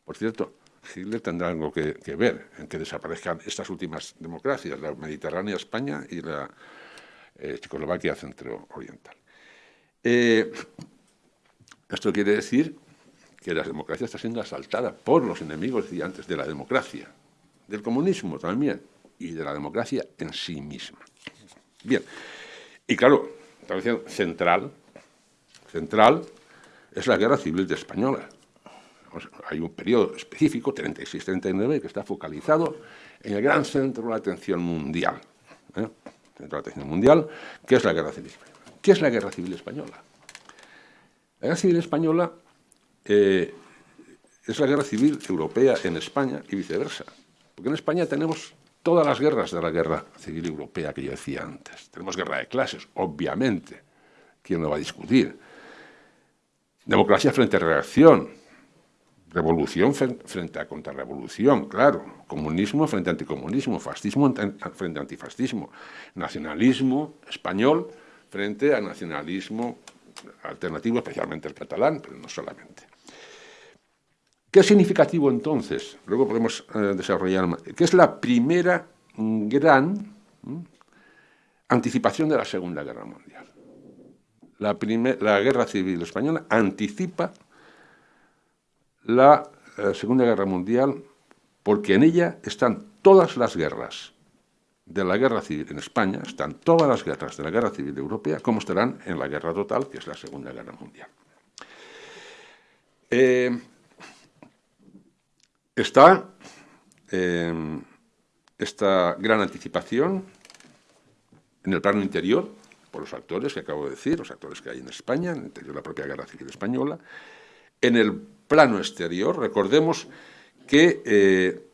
Por cierto, Hitler tendrá algo que, ver en que desaparezcan estas últimas democracias, la Mediterránea, España y la eh, Checoslovaquia centro-oriental. Eh, esto quiere decir que la democracia está siendo asaltada por los enemigos antes de la democracia, del comunismo también, y de la democracia en sí misma. Bien, y claro, la central, central es la guerra civil de española. Hay un periodo específico, 36-39, que está focalizado en el gran centro de la atención mundial. ¿eh? Centro de la atención mundial, que es la guerra civil española. ¿Qué es la guerra civil española? La guerra civil española eh, es la guerra civil europea en España y viceversa. Porque en España tenemos todas las guerras de la guerra civil europea que yo decía antes. Tenemos guerra de clases, obviamente. ¿Quién lo va a discutir? Democracia frente a reacción. Revolución frente a contrarrevolución, claro. Comunismo frente a anticomunismo. Fascismo frente a antifascismo. Nacionalismo español frente a nacionalismo alternativo, especialmente el catalán, pero no solamente. ¿Qué es significativo entonces? Luego podemos eh, desarrollar. ¿Qué es la primera gran anticipación de la Segunda Guerra Mundial? La, la Guerra Civil Española anticipa la eh, Segunda Guerra Mundial porque en ella están todas las guerras de la guerra civil en España, están todas las guerras de la guerra civil europea, como estarán en la guerra total, que es la Segunda Guerra Mundial. Eh, está eh, esta gran anticipación en el plano interior, por los actores que acabo de decir, los actores que hay en España, en el interior de la propia guerra civil española. En el plano exterior, recordemos que eh,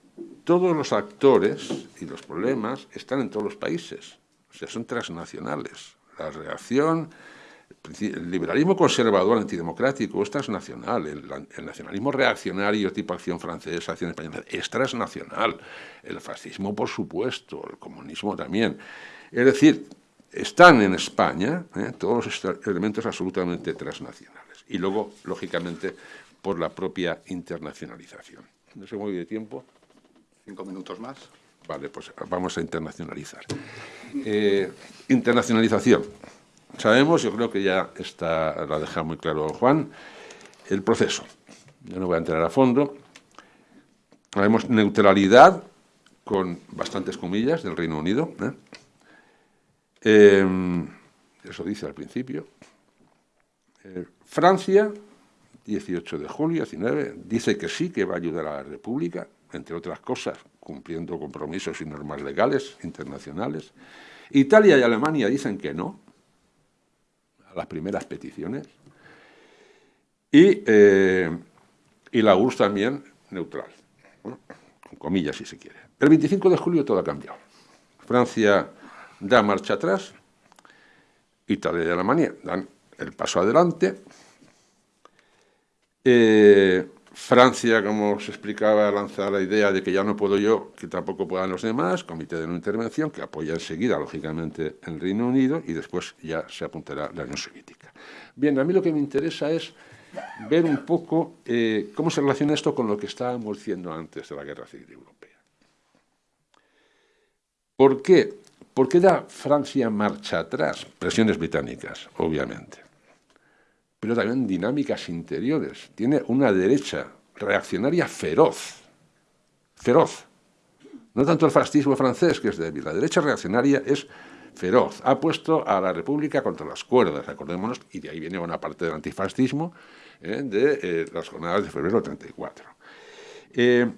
todos los actores y los problemas están en todos los países, o sea, son transnacionales. La reacción, el liberalismo conservador antidemocrático es transnacional, el, nacionalismo reaccionario tipo acción francesa, acción española, es transnacional, el fascismo por supuesto, el comunismo también. Es decir, están en España ¿eh? todos estos elementos absolutamente transnacionales. Y luego, lógicamente, por la propia internacionalización. No sé muy de tiempo. Cinco minutos más. Vale, pues vamos a internacionalizar. Eh, internacionalización. Sabemos, yo creo que ya está, lo ha dejado muy claro Juan, el proceso. Yo no voy a entrar a fondo. Sabemos neutralidad, con bastantes comillas, del Reino Unido. ¿eh? Em, eso dice al principio. Eh, Francia, 18 de julio, 19, dice que sí, que va a ayudar a la República, entre otras cosas, cumpliendo compromisos y normas legales internacionales. Italia y Alemania dicen que no, las primeras peticiones. Y, eh, y la URSS también neutral, con comillas si se quiere. El 25 de julio todo ha cambiado. Francia da marcha atrás, Italia y Alemania dan el paso adelante, eh, Francia, como se explicaba, lanza la idea de que ya no puedo yo, que tampoco puedan los demás, comité de no intervención, que apoya enseguida, lógicamente, el Reino Unido y después ya se apuntará la Unión Soviética. Bien, a mí lo que me interesa es ver un poco eh, cómo se relaciona esto con lo que estábamos diciendo antes de la Guerra Civil Europea. ¿Por qué? ¿Por qué da Francia marcha atrás? Presiones británicas, obviamente pero también dinámicas interiores. Tiene una derecha reaccionaria feroz, feroz. No tanto el fascismo francés, que es débil, la derecha reaccionaria es feroz. Ha puesto a la República contra las cuerdas, recordémonos, y de ahí viene una parte del antifascismo eh, de eh, las jornadas de febrero del 34. Eh,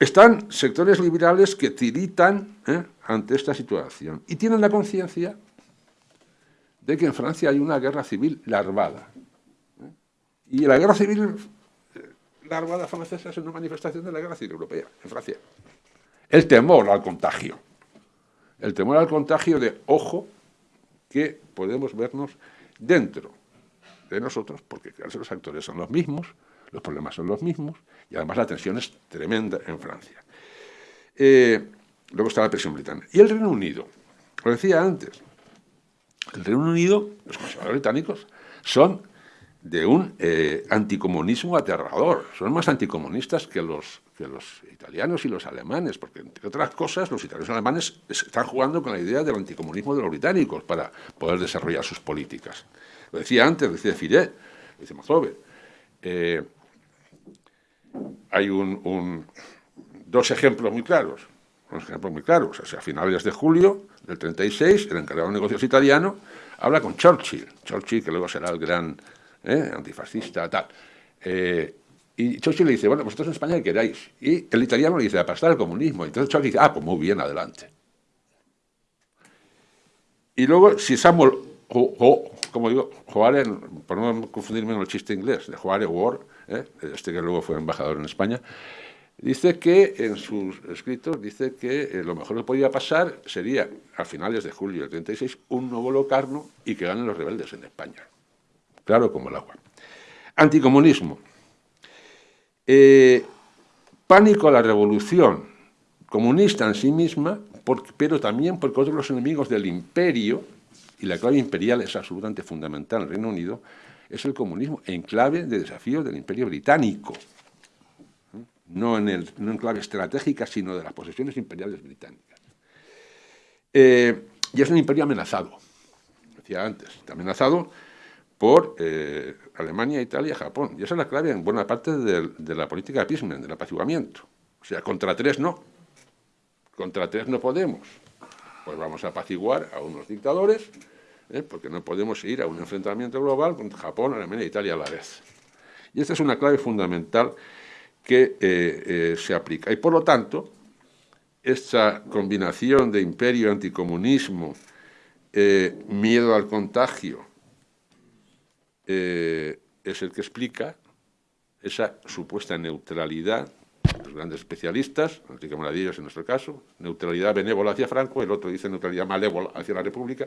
están sectores liberales que tiritan ante esta situación y tienen la conciencia de que en Francia hay una guerra civil larvada, y la guerra civil, la Armada francesa es una manifestación de la guerra civil europea, en Francia. El temor al contagio. El temor al contagio de, ojo, que podemos vernos dentro de nosotros, porque los actores son los mismos, los problemas son los mismos, y además la tensión es tremenda en Francia. Eh, luego está la presión británica. Y el Reino Unido, lo decía antes, el Reino Unido, los conservadores británicos, son de un eh, anticomunismo aterrador. Son más anticomunistas que los, que los italianos y los alemanes, porque entre otras cosas los italianos y alemanes están jugando con la idea del anticomunismo de los británicos para poder desarrollar sus políticas. Lo decía antes, lo decía Fidel, lo dice Mazove. Eh, hay un, dos ejemplos muy claros, ejemplos muy claros. a finales de julio del 36, el encargado de negocios italiano habla con Churchill, Churchill que luego será el gran ¿eh? antifascista, tal. Eh, y Churchill le dice, bueno, vosotros en España ¿qué queráis? Y el italiano le dice, aplastar el comunismo. Y entonces Churchill dice, ah, pues muy bien, adelante. Y luego, si Samuel, como digo, Joare, por no confundirme con el chiste inglés, de Joare War, ¿eh? este que luego fue embajador en España, dice que en sus escritos, dice que lo mejor que podía pasar sería, a finales de julio del 36, un nuevo locarno y que ganen los rebeldes en España claro como el agua. Anticomunismo. Eh, pánico a la revolución comunista en sí misma, pero también porque otros los enemigos del imperio, y la clave imperial es absolutamente fundamental en el Reino Unido, es el comunismo en clave de desafío del imperio británico. No en, el, clave estratégica, sino de las posesiones imperiales británicas. Eh, y es un imperio amenazado, decía antes, amenazado por eh, Alemania, Italia, Japón. Y esa es la clave en buena parte de, la política de Pismen, del apaciguamiento. O sea, contra tres no. Contra tres no podemos. Pues vamos a apaciguar a unos dictadores, ¿eh? porque no podemos ir a un enfrentamiento global con Japón, Alemania e Italia a la vez. Y esta es una clave fundamental que eh, se aplica. Y por lo tanto, esta combinación de imperio, anticomunismo, miedo al contagio, eh, es el que explica esa supuesta neutralidad, los grandes especialistas, Enrique en nuestro caso, neutralidad benévola hacia Franco, el otro dice neutralidad malévola hacia la República,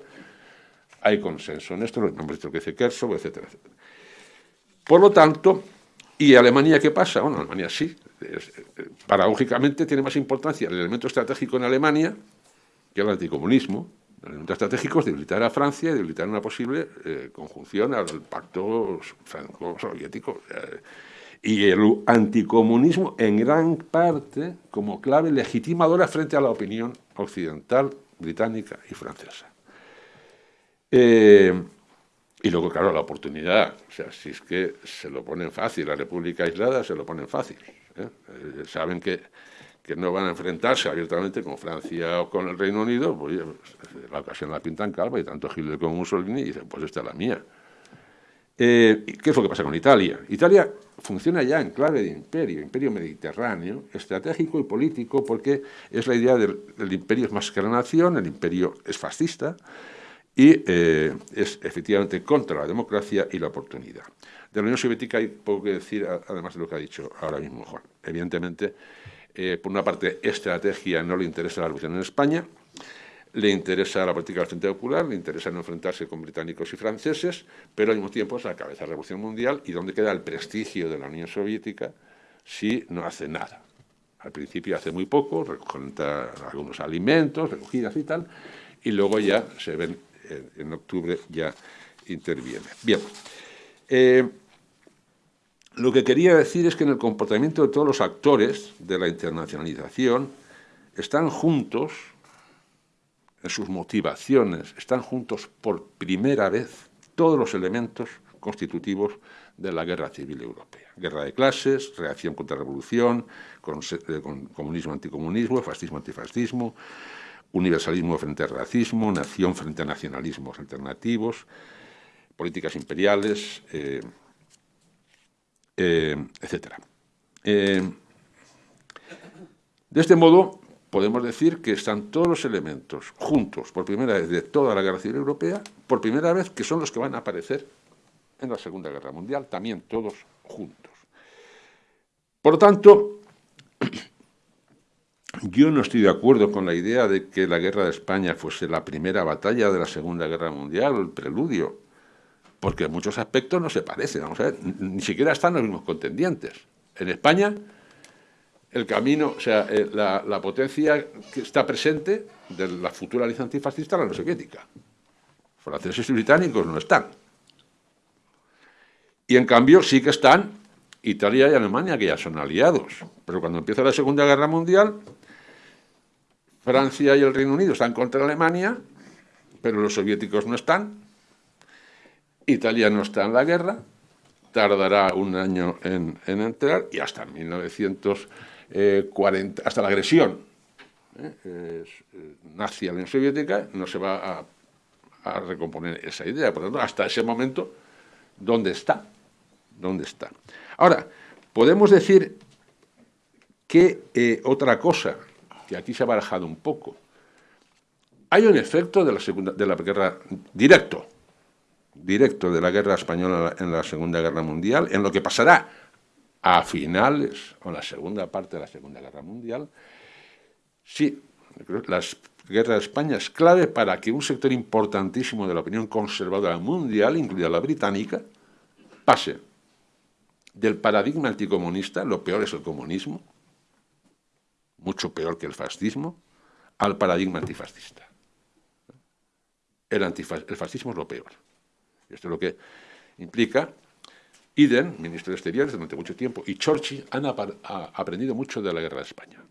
hay consenso en esto, lo que dice Kersov, etcétera, etcétera. Por lo tanto, ¿y Alemania qué pasa? Bueno, Alemania sí, eh, paradójicamente tiene más importancia el elemento estratégico en Alemania que el anticomunismo, elementos estratégicos, debilitar a Francia y debilitar una posible eh, conjunción al pacto franco-soviético. Eh, y el anticomunismo, en gran parte, como clave legitimadora frente a la opinión occidental, británica y francesa. Eh, y luego, claro, la oportunidad. O sea, si es que se lo ponen fácil, la República aislada se lo ponen fácil. saben que que no van a enfrentarse abiertamente con Francia o con el Reino Unido, pues la ocasión la pintan calva y tanto Hitler como Mussolini dicen, pues esta es la mía. Eh, ¿Qué es lo que pasa con Italia? Italia funciona ya en clave de imperio, imperio mediterráneo, estratégico y político, porque es la idea del, imperio es más que la nación, el imperio es fascista y eh, es efectivamente contra la democracia y la oportunidad. De la Unión Soviética hay poco que decir, además de lo que ha dicho ahora mismo Juan. Evidentemente, eh, por una parte, estrategia no le interesa la revolución en España, le interesa la política del Frente Popular, le interesa no enfrentarse con británicos y franceses, pero al mismo tiempo es la cabeza de la Revolución Mundial y dónde queda el prestigio de la Unión Soviética si no hace nada. Al principio hace muy poco, recogen algunos alimentos, recogidas y tal, y luego ya se ven, en, octubre ya interviene. Bien, eh, lo que quería decir es que en el comportamiento de todos los actores de la internacionalización están juntos, en sus motivaciones, están juntos por primera vez todos los elementos constitutivos de la guerra civil europea. Guerra de clases, reacción contra revolución, eh, comunismo anticomunismo, fascismo antifascismo, universalismo frente al racismo, nación frente a nacionalismos alternativos, políticas imperiales, eh, etc. Eh, de este modo, podemos decir que están todos los elementos juntos por primera vez de toda la Guerra Civil Europea, por primera vez que son los que van a aparecer en la Segunda Guerra Mundial, también todos juntos. Por lo tanto, yo no estoy de acuerdo con la idea de que la Guerra de España fuese la primera batalla de la Segunda Guerra Mundial el preludio porque en muchos aspectos no se parecen, vamos a ver, ni siquiera están los mismos contendientes. En España, el camino, o sea, eh, la, potencia que está presente de la futura alianza antifascista la Soviética. Franceses y británicos no están. Y en cambio sí que están Italia y Alemania, que ya son aliados. Pero cuando empieza la Segunda Guerra Mundial, Francia y el Reino Unido están contra Alemania, pero los soviéticos no están. Italia no está en la guerra, tardará un año en, entrar y hasta 1940, hasta la agresión ¿eh? eh, nazi a la Unión Soviética, no se va a, recomponer esa idea. Por lo tanto, hasta ese momento, ¿dónde está? ¿Dónde está? Ahora, podemos decir que eh, otra cosa, que aquí se ha barajado un poco, hay un efecto de la, segunda, de la guerra directo, directo de la guerra española en la Segunda Guerra Mundial, en lo que pasará a finales o la segunda parte de la Segunda Guerra Mundial, sí, la guerra de España es clave para que un sector importantísimo de la opinión conservadora mundial, incluida la británica, pase del paradigma anticomunista, lo peor es el comunismo, mucho peor que el fascismo, al paradigma antifascista. El, el fascismo es lo peor. Esto es lo que implica Iden, ministro de Exteriores durante mucho tiempo, y Churchill han aprendido mucho de la guerra de España.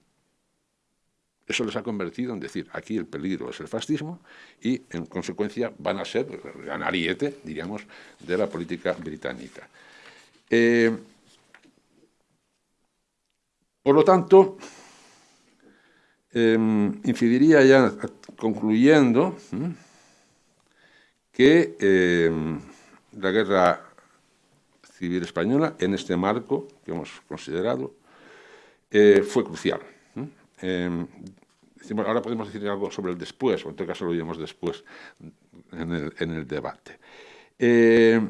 Eso les ha convertido en decir, aquí el peligro es el fascismo y, en consecuencia, van a ser gran ariete, diríamos, de la política británica. Eh, por lo tanto, em, incidiría ya, concluyendo, que em, la guerra civil española, en este marco que hemos considerado, eh, fue crucial. Em, ahora podemos decir algo sobre el después, o en todo caso lo diremos después en el, debate. Eh,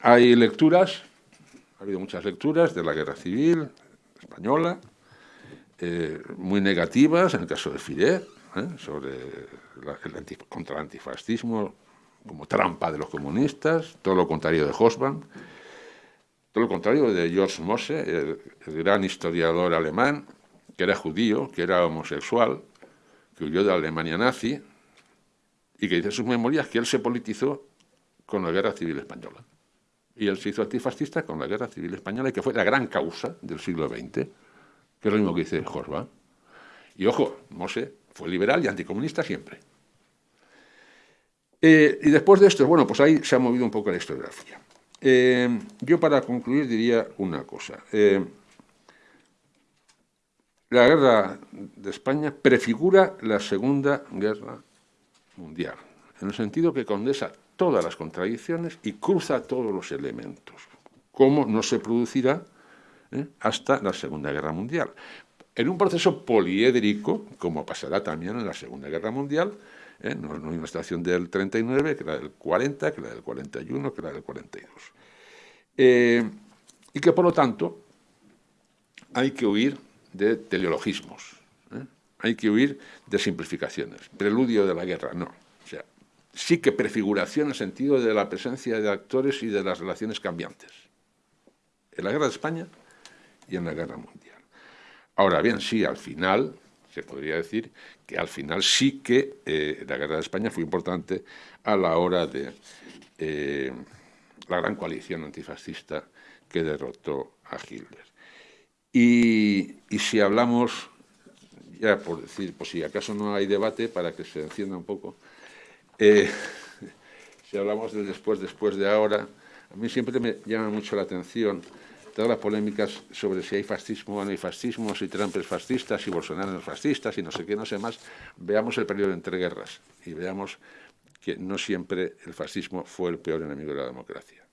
hay lecturas, ha habido muchas lecturas de la guerra civil española, eh, muy negativas, en el caso de Fidel, sobre el contra el antifascismo, como trampa de los comunistas, todo lo contrario de Hosban, todo lo contrario de George Mosse, el, gran historiador alemán, que era judío, que era homosexual, que huyó de Alemania nazi, y que dice en sus memorias que él se politizó con la Guerra Civil Española. Y él se hizo antifascista con la Guerra Civil Española, y que fue la gran causa del siglo XX, que es lo mismo que dice Hosban. Y ojo, Mosse fue liberal y anticomunista siempre. Eh, y después de esto, bueno, pues ahí se ha movido un poco la historiografía. Eh, yo para concluir diría una cosa. Eh, la guerra de España prefigura la Segunda Guerra Mundial, en el sentido que condensa todas las contradicciones y cruza todos los elementos, como no se producirá hasta la Segunda Guerra Mundial. En un proceso poliédrico, como pasará también en la Segunda Guerra Mundial, ¿eh? no es una estación del 39 que la del 40, que la del 41, que la del 42. Eh, y que por lo tanto hay que huir de teleologismos, ¿eh? hay que huir de simplificaciones, preludio de la guerra, no. O sea, sí que prefiguración en sentido de la presencia de actores y de las relaciones cambiantes. En la guerra de España y en la guerra mundial. Ahora bien, sí, al final se podría decir que al final sí que eh, la guerra de España fue importante a la hora de eh, la gran coalición antifascista que derrotó a Hitler. Y, si hablamos, ya por decir, pues si acaso no hay debate para que se encienda un poco, eh, si hablamos de después, después de ahora, a mí siempre me llama mucho la atención todas las polémicas sobre si hay fascismo o no hay fascismo, si Trump es fascista, si Bolsonaro es fascista, si no sé qué, no sé más, veamos el periodo entre guerras y veamos que no siempre el fascismo fue el peor enemigo de la democracia.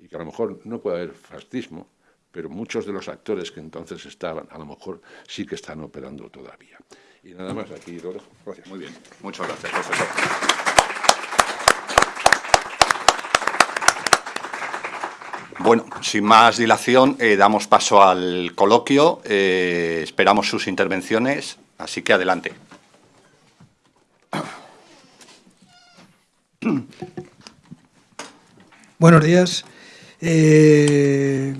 Y que a lo mejor no puede haber fascismo, pero muchos de los actores que entonces estaban, a lo mejor sí que están operando todavía. Y nada más, aquí lo dejo. Gracias. Muy bien. Muchas gracias, profesor. Bueno, sin más dilación, eh, damos paso al coloquio. Eh, esperamos sus intervenciones, así que adelante. Buenos días. Eh,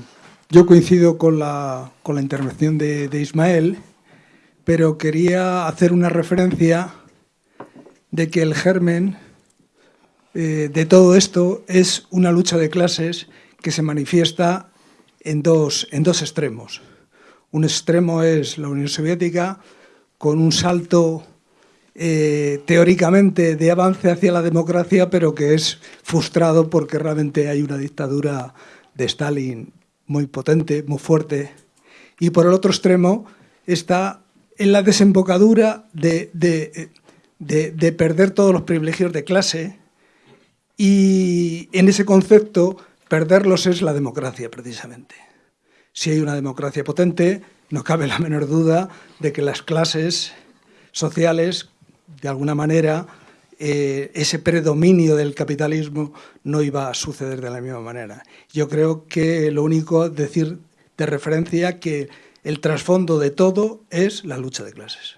yo coincido con la, intervención de, Ismael, pero quería hacer una referencia de que el germen de todo esto es una lucha de clases que se manifiesta en dos, en dos extremos. Un extremo es la Unión Soviética, con un salto eh, teóricamente de avance hacia la democracia, pero que es frustrado porque realmente hay una dictadura de Stalin muy potente, muy fuerte. Y por el otro extremo está en la desembocadura de, de perder todos los privilegios de clase y en ese concepto perderlos es la democracia precisamente. Si hay una democracia potente, no cabe la menor duda de que las clases sociales, de alguna manera, eh, ese predominio del capitalismo no iba a suceder de la misma manera. Yo creo que lo único decir de referencia que el trasfondo de todo es la lucha de clases.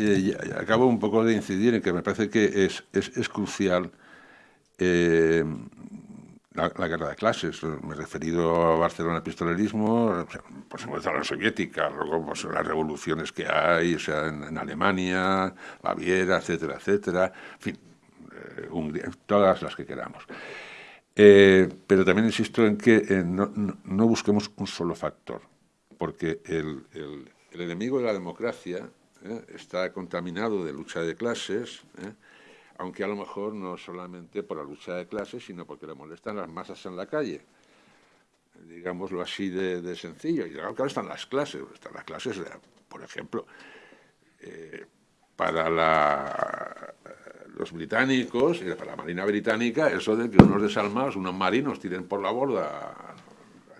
Eh, acabo un poco de incidir en que me parece que es, es, crucial eh, la, guerra de clases. Me he referido a Barcelona el pistolerismo, por supuesto a la soviética, luego pues, las revoluciones que hay, o sea, en, Alemania, Baviera, etcétera, etcétera, en fin, eh, todas las que queramos. pero también insisto en que no, no, busquemos un solo factor, porque el, el, el enemigo de la democracia ¿eh? está contaminado de lucha de clases, ¿eh? aunque a lo mejor no solamente por la lucha de clases, sino porque le molestan las masas en la calle. Digámoslo así de, sencillo. Y claro, están las clases. Están las clases, por ejemplo, eh, para los británicos para la Marina Británica, eso de que unos desalmados, unos marinos, tiren por la borda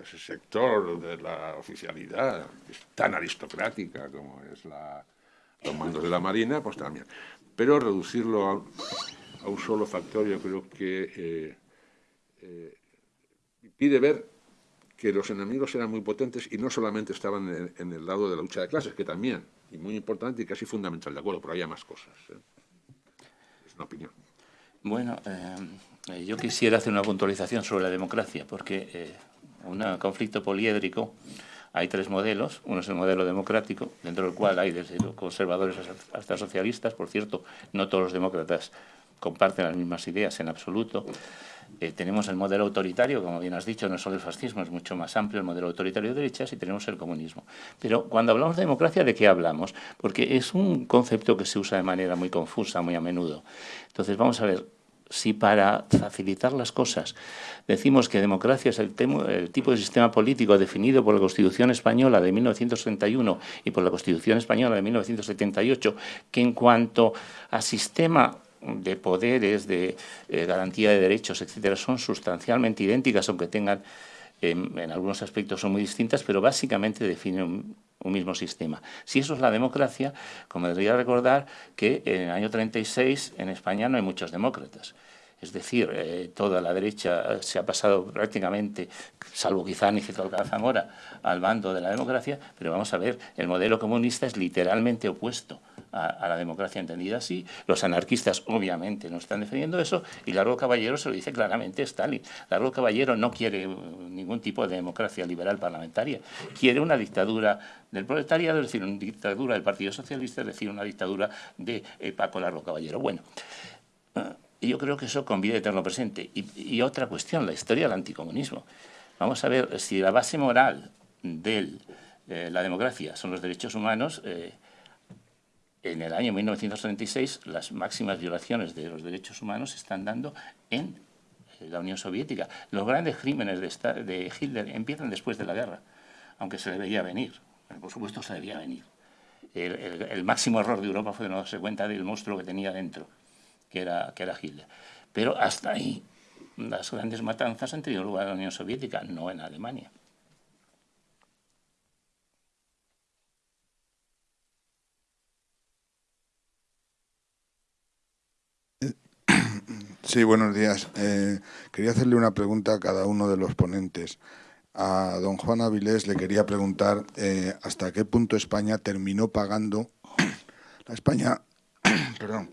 ese sector de la oficialidad, tan aristocrática como es la, los mandos de la Marina, pues también. Pero reducirlo a, un solo factor yo creo que eh, eh, pide ver que los enemigos eran muy potentes y no solamente estaban en, el lado de la lucha de clases, que también, y muy importante y casi fundamental, de acuerdo, pero había más cosas. ¿eh? Es una opinión. Bueno, yo quisiera hacer una puntualización sobre la democracia, porque un conflicto poliédrico hay tres modelos. Uno es el modelo democrático, dentro del cual hay desde conservadores hasta socialistas. Por cierto, no todos los demócratas comparten las mismas ideas en absoluto. Eh, tenemos el modelo autoritario, como bien has dicho, no solo el fascismo, es mucho más amplio el modelo autoritario de derechas y tenemos el comunismo. Pero cuando hablamos de democracia, ¿de qué hablamos? Porque es un concepto que se usa de manera muy confusa, muy a menudo. Entonces, vamos a ver, si para facilitar las cosas. Decimos que democracia es el, tipo de sistema político definido por la Constitución Española de 1931 y por la Constitución Española de 1978, que en cuanto a sistema de poderes, de eh, garantía de derechos, etcétera, son sustancialmente idénticas, aunque tengan en, algunos aspectos son muy distintas, pero básicamente definen un, mismo sistema. Si eso es la democracia, como debería recordar que en el año 36 en España no hay muchos demócratas. Es decir, eh, toda la derecha se ha pasado prácticamente, salvo quizá Nicetol Zamora, al bando de la democracia, pero vamos a ver, el modelo comunista es literalmente opuesto a, la democracia entendida así. Los anarquistas obviamente no están defendiendo eso y Largo Caballero se lo dice claramente Stalin. Largo Caballero no quiere ningún tipo de democracia liberal parlamentaria, quiere una dictadura del proletariado, es decir, una dictadura del Partido Socialista, es decir, una dictadura de eh, Paco Largo Caballero. Bueno, y yo creo que eso conviene tenerlo presente. Y, otra cuestión, la historia del anticomunismo. Vamos a ver, si la base moral de eh, la democracia son los derechos humanos, eh, en el año 1936 las máximas violaciones de los derechos humanos se están dando en eh, la Unión Soviética. Los grandes crímenes de, Hitler empiezan después de la guerra, aunque se debería venir. Por supuesto se debía venir. El, el máximo error de Europa fue no darse cuenta del monstruo que tenía dentro que era, que era Hitler. Pero hasta ahí las grandes matanzas han tenido lugar en la Unión Soviética, no en Alemania. Sí, buenos días. Eh, quería hacerle una pregunta a cada uno de los ponentes. A don Juan Avilés le quería preguntar eh, hasta qué punto España terminó pagando la España, perdón,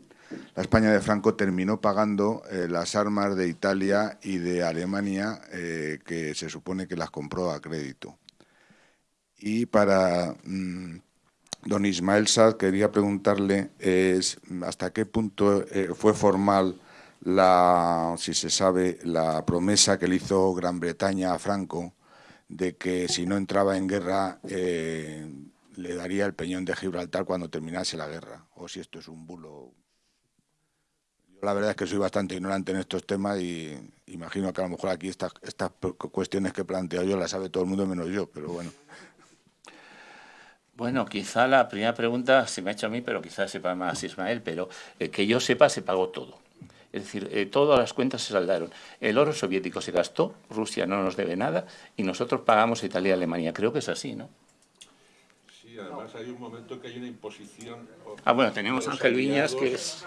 la España de Franco terminó pagando eh, las armas de Italia y de Alemania que se supone que las compró a crédito. Y para mm, Don Ismael Sad quería preguntarle hasta qué punto fue formal la, si se sabe, la promesa que le hizo Gran Bretaña a Franco de que si no entraba en guerra eh, le daría el peñón de Gibraltar cuando terminase la guerra, o si esto es un bulo. Yo la verdad es que soy bastante ignorante en estos temas y imagino que a lo mejor aquí estas, estas cuestiones que planteo yo las sabe todo el mundo menos yo, pero bueno. Bueno, quizá la primera pregunta se me ha hecho a mí, pero quizá sepa más Ismael, pero eh, que yo sepa se pagó todo. Es decir, eh, todas las cuentas se saldaron. El oro soviético se gastó, Rusia no nos debe nada y nosotros pagamos a Italia y Alemania. Creo que es así, ¿no? Sí, además hay un momento que hay una imposición... Ah, bueno, tenemos a Ángel Viñas, que es...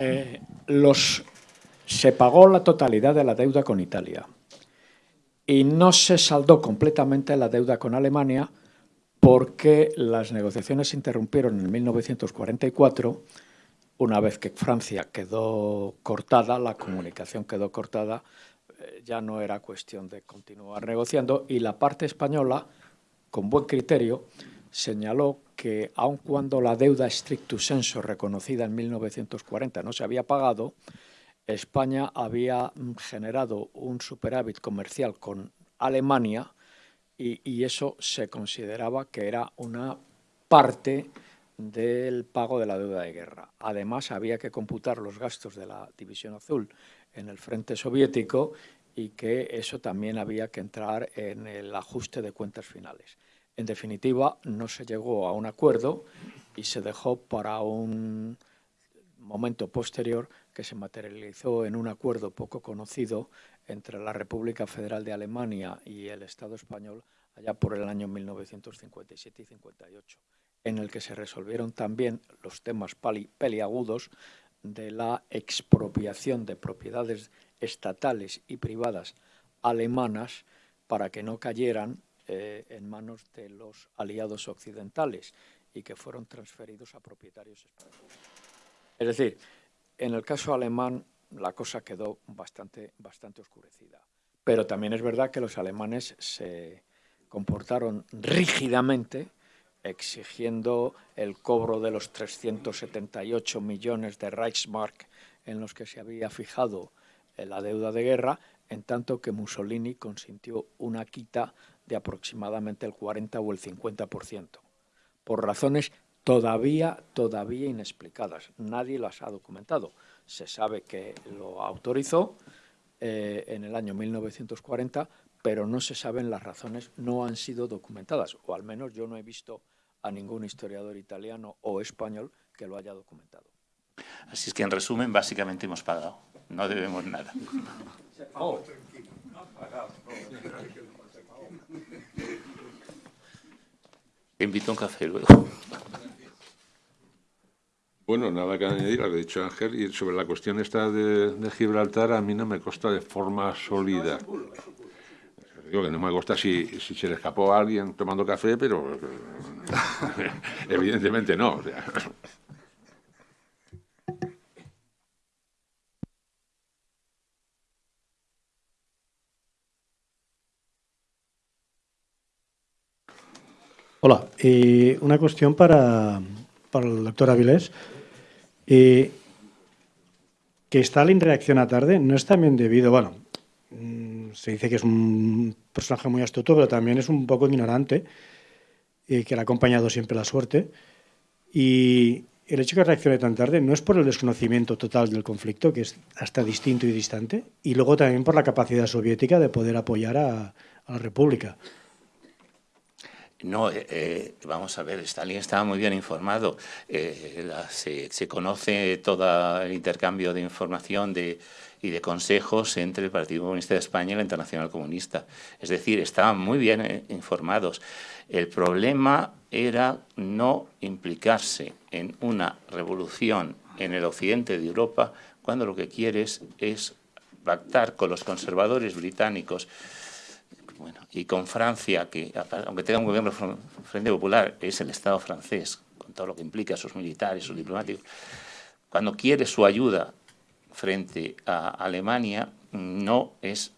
Eh, los, se pagó la totalidad de la deuda con Italia y no se saldó completamente la deuda con Alemania porque las negociaciones se interrumpieron en 1944, una vez que Francia quedó cortada, la comunicación quedó cortada, eh, ya no era cuestión de continuar negociando y la parte española, con buen criterio, señaló que aun cuando la deuda stricto sensu reconocida en 1940 no se había pagado, España había mm, generado un superávit comercial con Alemania y, eso se consideraba que era una parte del pago de la deuda de guerra. Además, había que computar los gastos de la División Azul en el frente soviético y que eso también había que entrar en el ajuste de cuentas finales. En definitiva, no se llegó a un acuerdo y se dejó para un momento posterior que se materializó en un acuerdo poco conocido entre la República Federal de Alemania y el Estado español allá por el año 1957 y 58, en el que se resolvieron también los temas peliagudos de la expropiación de propiedades estatales y privadas alemanas para que no cayeran eh, en manos de los aliados occidentales y que fueron transferidos a propietarios españoles. Es decir, en el caso alemán la cosa quedó bastante, bastante oscurecida. Pero también es verdad que los alemanes se comportaron rígidamente exigiendo el cobro de los 378 millones de Reichsmark en los que se había fijado la deuda de guerra, en tanto que Mussolini consintió una quita de aproximadamente el 40 o el 50%, por razones todavía, todavía inexplicadas. Nadie las ha documentado. Se sabe que lo autorizó eh, en el año 1940, pero no se saben las razones, no han sido documentadas, o al menos yo no he visto a ningún historiador italiano o español que lo haya documentado. Así es que, en resumen, básicamente hemos pagado. No debemos nada. Invito a un café luego. Bueno, nada que añadir a lo que ha dicho Ángel. Y sobre la cuestión esta de, Gibraltar, a mí no me consta de forma sólida. Digo que no me consta si, se le escapó a alguien tomando café, pero evidentemente no. Hola, y una cuestión para, para el doctor Avilés. Eh, que Stalin reacciona tarde no es también debido, bueno, mm, se dice que es un personaje muy astuto, pero también es un poco ignorante, y que le ha acompañado siempre la suerte. Y el hecho que reaccione tan tarde no es por el desconocimiento total del conflicto, que es hasta distinto y distante, y luego también por la capacidad soviética de poder apoyar a la República. No, eh, eh, vamos a ver, Stalin estaba muy bien informado. Eh, se, conoce todo el intercambio de información y de consejos entre el Partido Comunista de España y la Internacional Comunista. Es decir, estaban muy bien informados. El problema era no implicarse en una revolución en el occidente de Europa cuando lo que quieres es pactar con los conservadores británicos bueno, y con Francia, que aunque tenga un gobierno Frente Popular, es el Estado francés, con todo lo que implica sus militares, sus diplomáticos, cuando quiere su ayuda frente a Alemania no es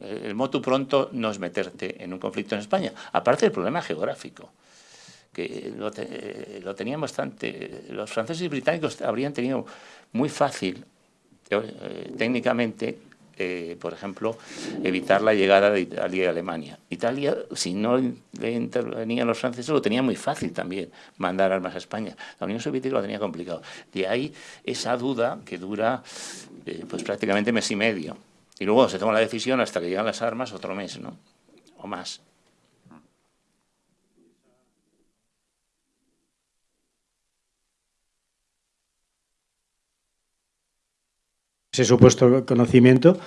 el motu pronto no es meterte en un conflicto en España, aparte del problema geográfico, que lo, tenían bastante, los franceses y británicos habrían tenido muy fácil, eh, técnicamente, eh, por ejemplo, evitar la llegada de Italia y Alemania. Italia, si no le intervenían los franceses, lo tenía muy fácil también, mandar armas a España. La Unión Soviética lo tenía complicado. De ahí esa duda que dura eh, pues prácticamente mes y medio y luego se toma la decisión hasta que llegan las armas otro mes, ¿no? O más. Ese supuesto conocimiento,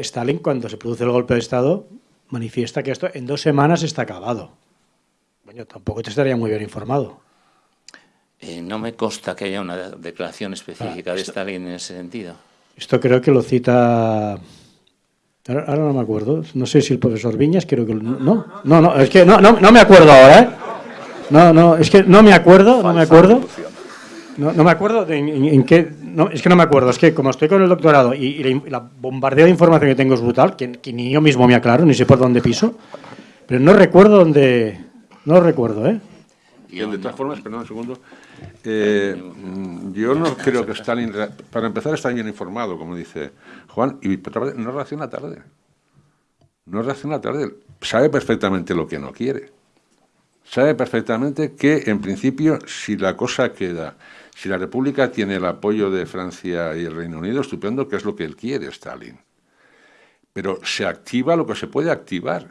Stalin cuando se produce el golpe de Estado manifiesta que esto en dos semanas está acabado. Bueno, tampoco te estaría muy bien informado. Eh, no me consta que haya una declaración específica ah, de Stalin en ese sentido. Esto creo que lo cita Ahora, no me acuerdo. No sé si el profesor Viñas, creo que... No, no, no, es que no, no, no me acuerdo ahora, ¿eh? No, no, es que no me acuerdo, no me acuerdo. No, no me acuerdo de en, qué... No, es que no me acuerdo, es que como estoy con el doctorado y, la, bombardeo de información que tengo es brutal, que, ni yo mismo me aclaro, ni sé por dónde piso, pero no recuerdo dónde... No recuerdo, ¿eh? Y de todas formas, perdón un segundo, eh, yo no creo que Stalin, para empezar, está bien informado, como dice Juan, y no reacciona tarde. No reacciona tarde. Sabe perfectamente lo que no quiere. Sabe perfectamente que, en principio, si la cosa queda, si la República tiene el apoyo de Francia y el Reino Unido, estupendo, que es lo que él quiere, Stalin. Pero se activa lo que se puede activar.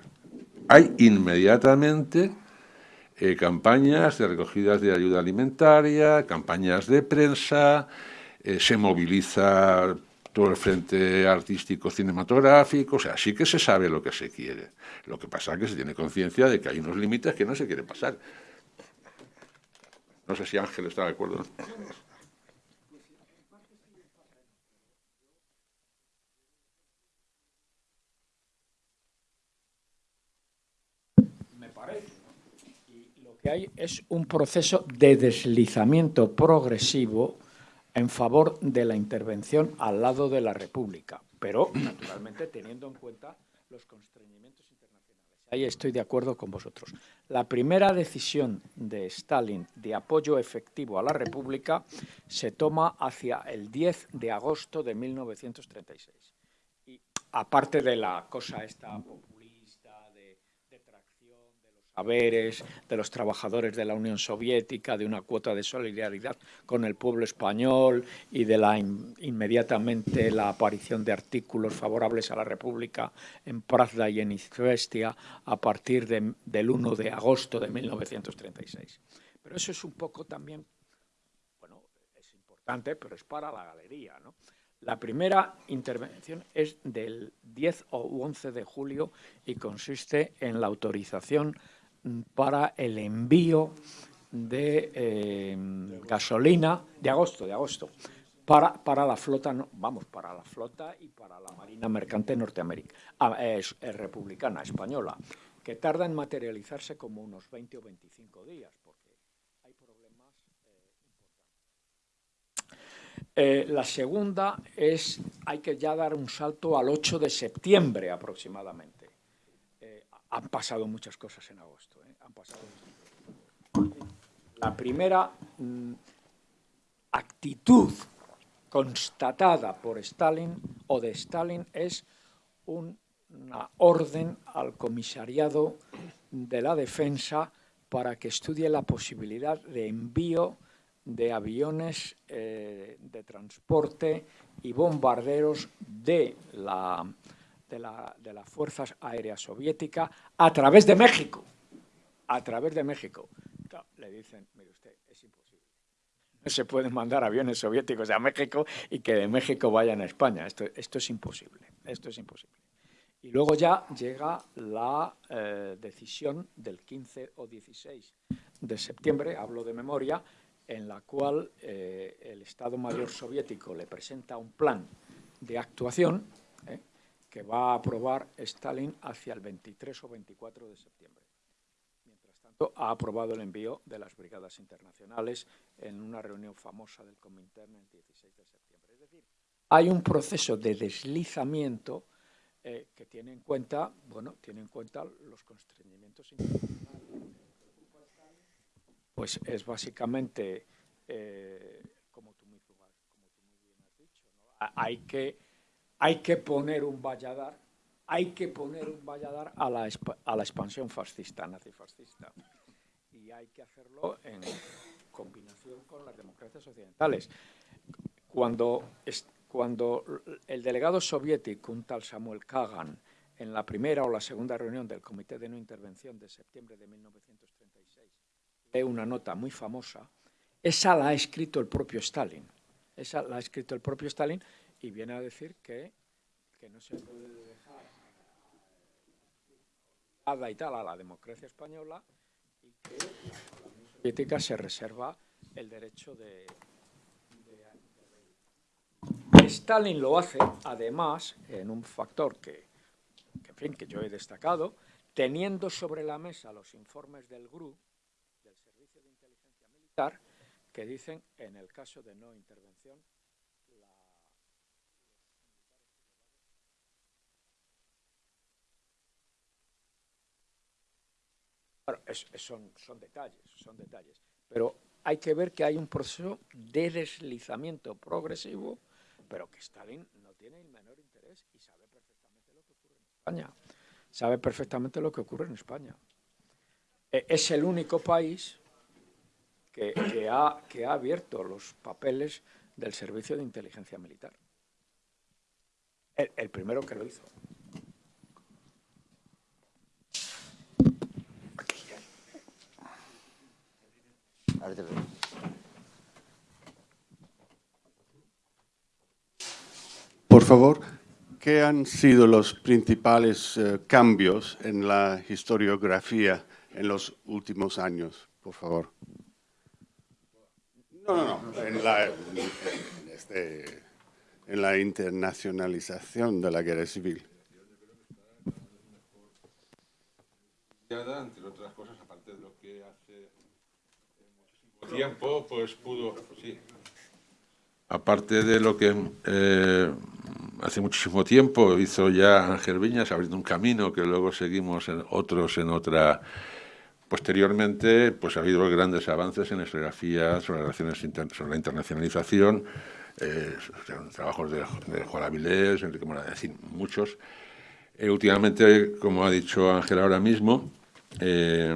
Hay inmediatamente eh, campañas de recogidas de ayuda alimentaria, campañas de prensa, eh, se moviliza todo el frente artístico cinematográfico, o sea, sí que se sabe lo que se quiere. Lo que pasa es que se tiene conciencia de que hay unos límites que no se quieren pasar. No sé si Ángel está de acuerdo. que hay es un proceso de deslizamiento progresivo en favor de la intervención al lado de la República, pero naturalmente teniendo en cuenta los constreñimientos. Ahí estoy de acuerdo con vosotros. La primera decisión de Stalin de apoyo efectivo a la República se toma hacia el 10 de agosto de 1936. Y aparte de la cosa esta de los trabajadores de la Unión Soviética, de una cuota de solidaridad con el pueblo español y de la inmediatamente la aparición de artículos favorables a la República en Pravda y en Izvestia a partir del 1 de agosto de 1936. Pero eso es un poco también, bueno, es importante, pero es para la galería, ¿no? La primera intervención es del 10 o 11 de julio y consiste en la autorización para el envío de eh, gasolina de agosto, de agosto, para, para la flota, vamos, para la flota y para la Marina Mercante Norteamericana, ah, es, republicana, española, que tarda en materializarse como unos 20 o 25 días, porque hay problemas eh, importantes. Eh, la segunda es, hay que ya dar un salto al 8 de septiembre aproximadamente han pasado muchas cosas en agosto. ¿eh? La primera mm, actitud constatada por Stalin o de Stalin es una orden al comisariado de la defensa para que estudie la posibilidad de envío de aviones eh, de transporte y bombarderos de la de, la, de las Fuerzas Aéreas Soviéticas a través de México. A través de México. le dicen, mire usted, es imposible. No se pueden mandar aviones soviéticos a México y que de México vayan a España. Esto, esto es imposible. Esto es imposible. Y luego ya llega la eh, decisión del 15 o 16 de septiembre, hablo de memoria, en la cual eh, el Estado Mayor soviético le presenta un plan de actuación que va a aprobar Stalin hacia el 23 o 24 de septiembre. Mientras tanto, ha aprobado el envío de las brigadas internacionales en una reunión famosa del Comintern el 16 de septiembre. Es decir, hay un proceso de deslizamiento eh, que tiene en cuenta, bueno, tiene en cuenta los constreñimientos internacionales. Pues es básicamente, eh, como, tú muy, bien has dicho, hay, que, hay que poner un valladar hay que poner un valladar a la, a la expansión fascista, nazifascista. Y hay que hacerlo en combinación con las democracias occidentales. Cuando, cuando el delegado soviético, un tal Samuel Kagan, en la primera o la segunda reunión del Comité de No Intervención de septiembre de 1936, lee una nota muy famosa, esa la ha escrito el propio Stalin. Esa la ha escrito el propio Stalin y viene a decir que, no se puede dejar y tal a la democracia española y que la Unión Soviética se reserva el derecho de, Stalin lo hace, además, en un factor que, en fin, que yo he destacado, teniendo sobre la mesa los informes del GRU, del Servicio de Inteligencia Militar, que dicen, en el caso de no intervención, son, detalles, son detalles. Pero hay que ver que hay un proceso de deslizamiento progresivo, pero que Stalin no tiene el menor interés y sabe perfectamente lo que ocurre en España. Sabe perfectamente lo que ocurre en España. E, es el único país que ha abierto los papeles del Servicio de Inteligencia Militar. el primero que lo hizo. Por favor, ¿qué han sido los principales eh, cambios en la historiografía en los últimos años? Por favor. No, no, no. En la, este, en la internacionalización de la guerra civil. Entre otras cosas, aparte de lo que hace tiempo, pues pudo, sí. Aparte de lo que eh, hace muchísimo tiempo hizo ya Ángel Viñas, abriendo un camino que luego seguimos en otros en otra... Posteriormente, pues ha habido grandes avances en la historiografía sobre, relaciones sobre la internacionalización, eh, trabajos de, Juan Avilés, Enrique Morales, muchos. Eh, últimamente, como ha dicho Ángel ahora mismo, eh,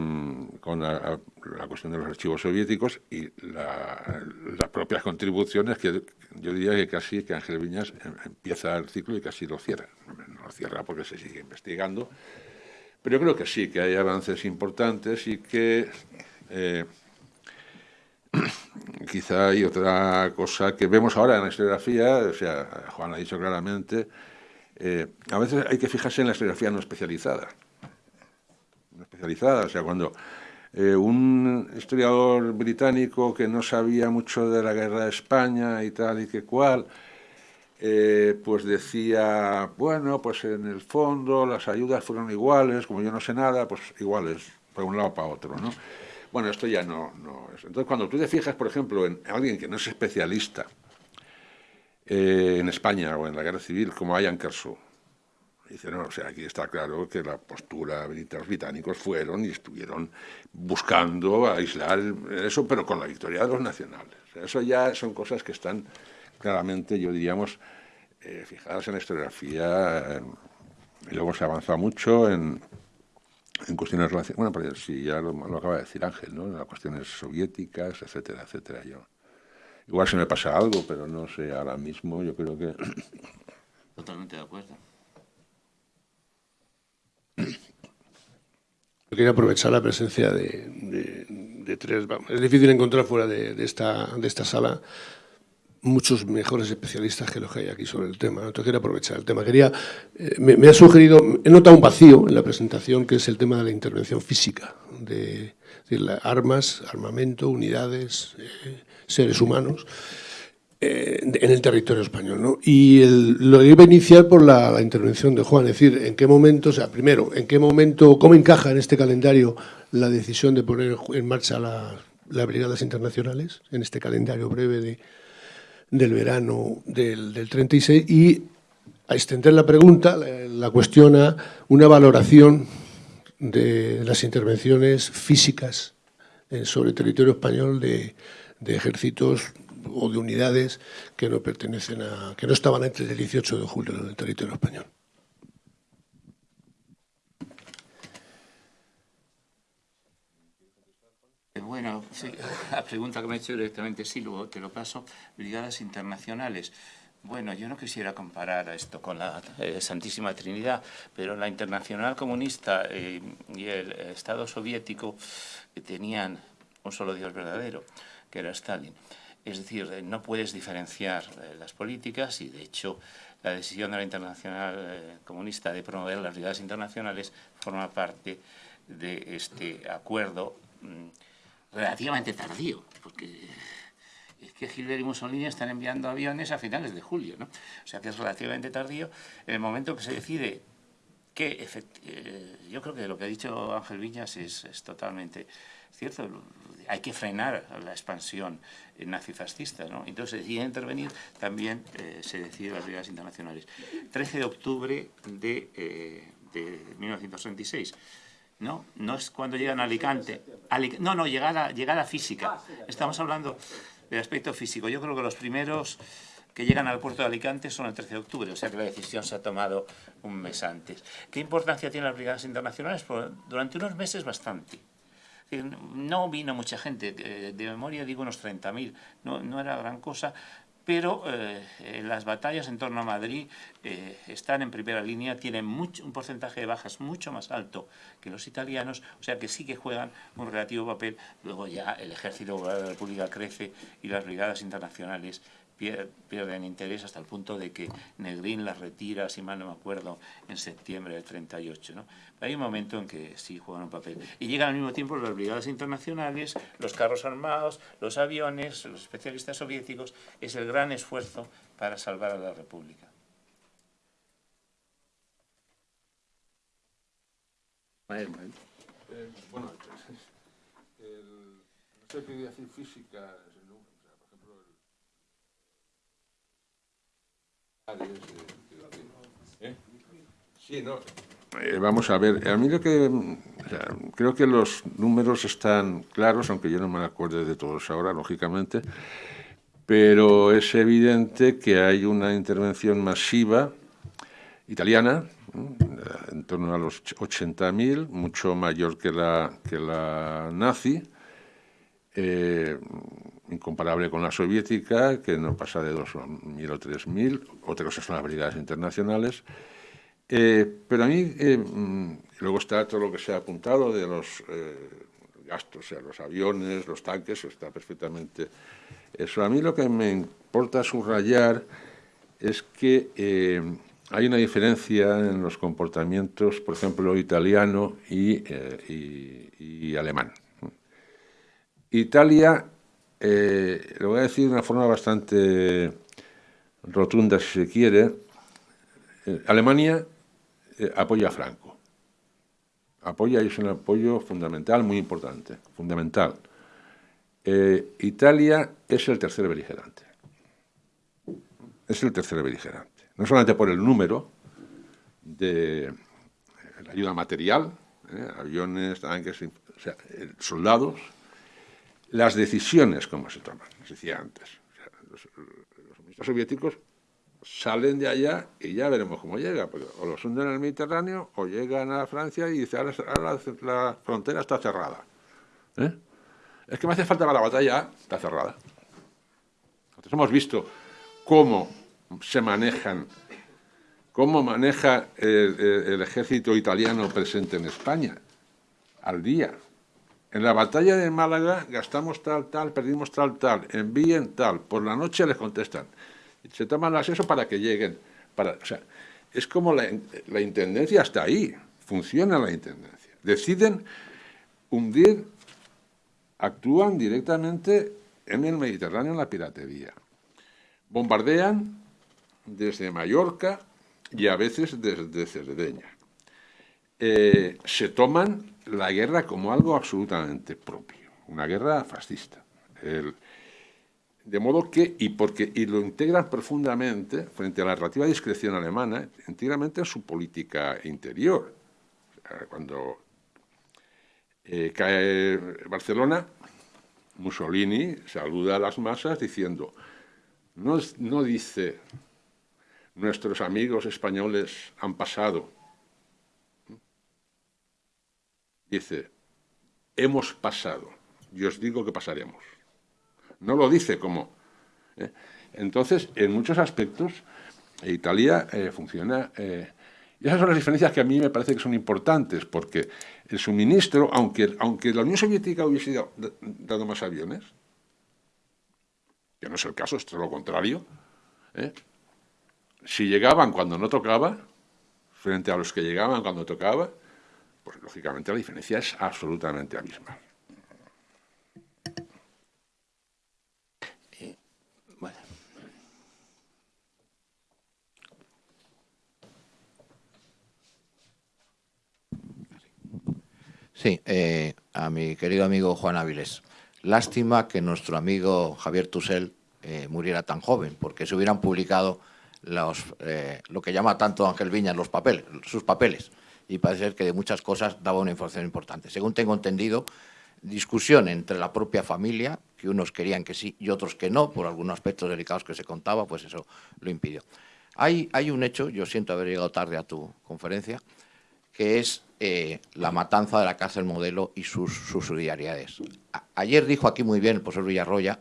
con la, cuestión de los archivos soviéticos y las propias contribuciones que yo diría que casi que Ángel Viñas em, empieza el ciclo y casi lo cierra. No lo cierra porque se sigue investigando, pero yo creo que sí, que hay avances importantes y que eh, quizá hay otra cosa que vemos ahora en la historiografía, o sea, Juan ha dicho claramente, eh, a veces hay que fijarse en la historiografía no especializada especializada. O sea, cuando eh, un historiador británico que no sabía mucho de la guerra de España y tal y que cual, eh, pues decía, bueno, pues en el fondo las ayudas fueron iguales, como yo no sé nada, pues iguales, para un lado para otro, ¿no? Bueno, esto ya no, no es. Entonces, cuando tú te fijas, por ejemplo, en alguien que no es especialista eh, en España o en la guerra civil, como Ian Kershaw, Dice, no, o sea, aquí está claro que la postura de los británicos fueron y estuvieron buscando aislar eso, pero con la victoria de los nacionales. eso ya son cosas que están claramente, yo diríamos, eh, fijadas en la historiografía. Eh, y luego se ha avanzado mucho en, en cuestiones relacionadas, bueno, pero sí, ya lo, acaba de decir Ángel, ¿no? En las cuestiones soviéticas, etcétera, etcétera. Yo, igual se me pasa algo, pero no sé, ahora mismo yo creo que... Totalmente de acuerdo. Quería aprovechar la presencia de, tres... Es difícil encontrar fuera de, esta, de esta sala muchos mejores especialistas que los que hay aquí sobre el tema. Entonces quería aprovechar el tema. Quería, eh, me, ha sugerido, he notado un vacío en la presentación que es el tema de la intervención física, de, armas, armamento, unidades, eh, seres humanos. Eh, en el territorio español. ¿no? Y lo iba a iniciar por la, intervención de Juan, es decir, en qué momento, o sea, primero, en qué momento, cómo encaja en este calendario la decisión de poner en marcha las brigadas internacionales, en este calendario breve de, del verano del, del 36, y a extender la pregunta, la, cuestiona una valoración de las intervenciones físicas eh, sobre territorio español de, ejércitos o de unidades que no pertenecen a, que no estaban antes del 18 de julio en el territorio español. Bueno, la pregunta que me ha hecho directamente sí, luego te lo paso. Brigadas internacionales. Bueno, yo no quisiera comparar esto con la eh, Santísima Trinidad, pero la Internacional Comunista eh, y el Estado soviético tenían un solo Dios verdadero, que era Stalin. Es decir, eh, no puedes diferenciar las políticas y, de hecho, la decisión de la Internacional Comunista de promover las brigadas internacionales forma parte de este acuerdo mm, relativamente tardío, porque es que Hitler y Mussolini están enviando aviones a finales de julio, ¿no? O sea que es relativamente tardío. En el momento que se decide que, eh, yo creo que lo que ha dicho Ángel Viñas es, totalmente cierto, hay que frenar la expansión nazifascista, ¿no? Entonces se decide intervenir, también eh, se decide las brigadas internacionales. 13 de octubre de, eh, de 1936. ¿no? No es cuando llegan a Alicante. no, no, llegada, llegada física. Estamos hablando el aspecto físico. Yo creo que los primeros que llegan al puerto de Alicante son el 13 de octubre, o sea que la decisión se ha tomado un mes antes. ¿Qué importancia tienen las brigadas internacionales? Pues durante unos meses bastante. No vino mucha gente, de memoria digo unos 30.000, no, no era gran cosa, pero eh, las batallas en torno a Madrid eh, están en primera línea, tienen un porcentaje de bajas mucho más alto que los italianos, o sea que sí que juegan un relativo papel. Luego ya el ejército de la República crece y las brigadas internacionales pierden interés hasta el punto de que Negrín las retira, si mal no me acuerdo, en septiembre del 38. ¿no? Hay un momento en que sí juegan un papel. Y llegan al mismo tiempo las brigadas internacionales, los carros armados, los aviones, los especialistas soviéticos. Es el gran esfuerzo para salvar a la República. Eh, bueno, el, no sé qué decir física Eh, vamos a ver, a mí lo que... creo que los números están claros, aunque yo no me acuerdo de todos ahora, lógicamente, pero es evidente que hay una intervención masiva italiana, en torno a los 80.000, mucho mayor que la, que la nazi, eh, incomparable con la soviética, que no pasa de 2.000 o 3.000, otra cosa son las brigadas internacionales. Eh, pero a mí, eh, mm, luego está todo lo que se ha apuntado de los eh, gastos, o sea, los aviones, los tanques, está perfectamente eso. A mí lo que me importa subrayar es que hay una diferencia en los comportamientos, por ejemplo, italiano y alemán. Italia eh, lo voy a decir de una forma bastante rotunda, si se quiere. Eh, Alemania eh, apoya a Franco. Apoya y es un apoyo fundamental, muy importante, fundamental. Italia es el tercer beligerante. Es el tercer beligerante. No solamente por el número de la ayuda material, aviones, tanques, o sea, soldados, las decisiones como se toman, les decía antes. los, ministros soviéticos salen de allá y ya veremos cómo llega, porque o los hunden en el Mediterráneo o llegan a Francia y dicen, ahora, la, frontera está cerrada. ¿eh? Es que me hace falta para la batalla, está cerrada. Entonces hemos visto cómo se manejan, cómo maneja el ejército italiano presente en España al día. En la batalla de Málaga gastamos tal, tal, perdimos tal, tal, envíen tal, por la noche les contestan. Se toman las eso para que lleguen. Es como la, la intendencia está ahí, funciona la intendencia. Deciden hundir, actúan directamente en el Mediterráneo en la piratería. bombardean desde Mallorca y a veces desde Cerdeña. Eh, se toman la guerra como algo absolutamente propio, una guerra fascista. de modo que, y, porque, y lo integran profundamente, frente a la relativa discreción alemana, íntegramente en su política interior. Cuando eh, cae Barcelona, Mussolini saluda a las masas diciendo, no, no dice, nuestros amigos españoles han pasado, dice, hemos pasado, y os digo que pasaremos. No lo dice como... ¿eh? Entonces, en muchos aspectos, Italia eh, funciona y esas son las diferencias que a mí me parece que son importantes, porque el suministro, aunque, aunque la Unión Soviética hubiese dado más aviones, que no es el caso, es todo lo contrario, ¿eh? si llegaban cuando no tocaba, frente a los que llegaban cuando tocaba, pues lógicamente la diferencia es absolutamente abismal. Sí, eh, a mi querido amigo Juan Áviles. Lástima que nuestro amigo Javier Tusell eh, muriera tan joven, porque se hubieran publicado los, eh, lo que llama tanto Ángel Viñas los papeles, sus papeles, y parece ser que de muchas cosas daba una información importante. Según tengo entendido, discusión entre la propia familia, que unos querían que sí y otros que no, por algunos aspectos delicados que se contaba, pues eso lo impidió. Hay, un hecho, yo siento haber llegado tarde a tu conferencia, que es eh, la matanza de la cárcel modelo y sus subsidiariedades. ayer dijo aquí muy bien el profesor Villarroya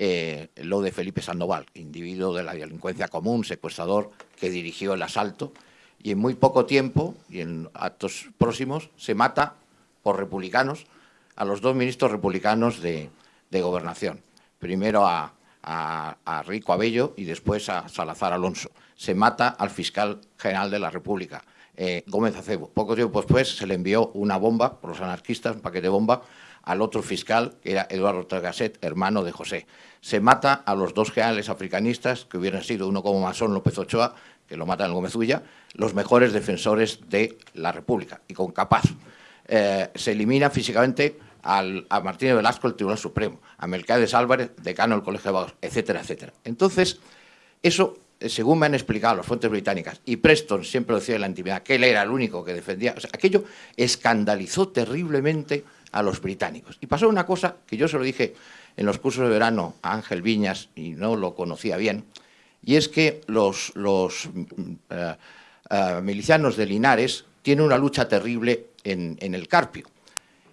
eh, lo de Felipe Sandoval, individuo de la delincuencia común, secuestrador, que dirigió el asalto, y en muy poco tiempo, y en actos próximos, se mata por republicanos a los dos ministros republicanos de, Gobernación. Primero a, Rico Abello y después a Salazar Alonso. Se mata al fiscal general de la República eh, Gómez Acebo. Poco tiempo después se le envió una bomba por los anarquistas, un paquete de bomba, al otro fiscal, que era Eduardo Tragasset, hermano de José. Se mata a los dos generales africanistas, que hubieran sido uno como Masón López Ochoa, que lo matan en Gómez Ulla, los mejores defensores de la República, y con capaz. Eh, se elimina físicamente al, a Martínez Velasco, el Tribunal Supremo, a Melquiades Álvarez, decano del Colegio de Abogados, etcétera, etcétera. Entonces, eso según me han explicado las fuentes británicas, y Preston siempre decía en la intimidad que él era el único que defendía, aquello escandalizó terriblemente a los británicos. Y pasó una cosa que yo se lo dije en los cursos de verano a Ángel Viñas, y no lo conocía bien, y es que los, los eh, eh, milicianos de Linares tienen una lucha terrible en, en el Carpio.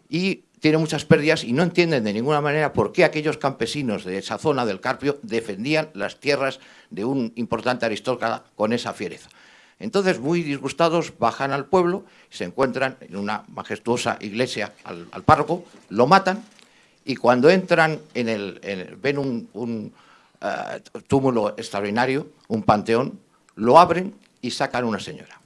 Y tiene muchas pérdidas y no entienden de ninguna manera por qué aquellos campesinos de esa zona del Carpio defendían las tierras de un importante aristócrata con esa fiereza. Entonces, muy disgustados, bajan al pueblo, se encuentran en una majestuosa iglesia al, párroco, lo matan y cuando entran en el, ven un, eh, túmulo extraordinario, un panteón, lo abren y sacan una señora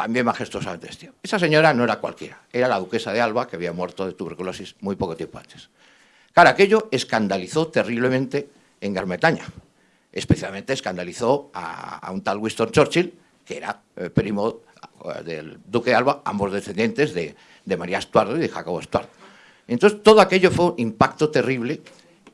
también majestuosamente vestida. Esa señora no era cualquiera, era la duquesa de Alba, que había muerto de tuberculosis muy poco tiempo antes. Claro, aquello escandalizó terriblemente en Gran Bretaña. Especialmente escandalizó a, un tal Winston Churchill, que era eh, primo eh, del duque de Alba, ambos descendientes de, María Stuart y de Jacobo Stuart. Entonces, todo aquello fue un impacto terrible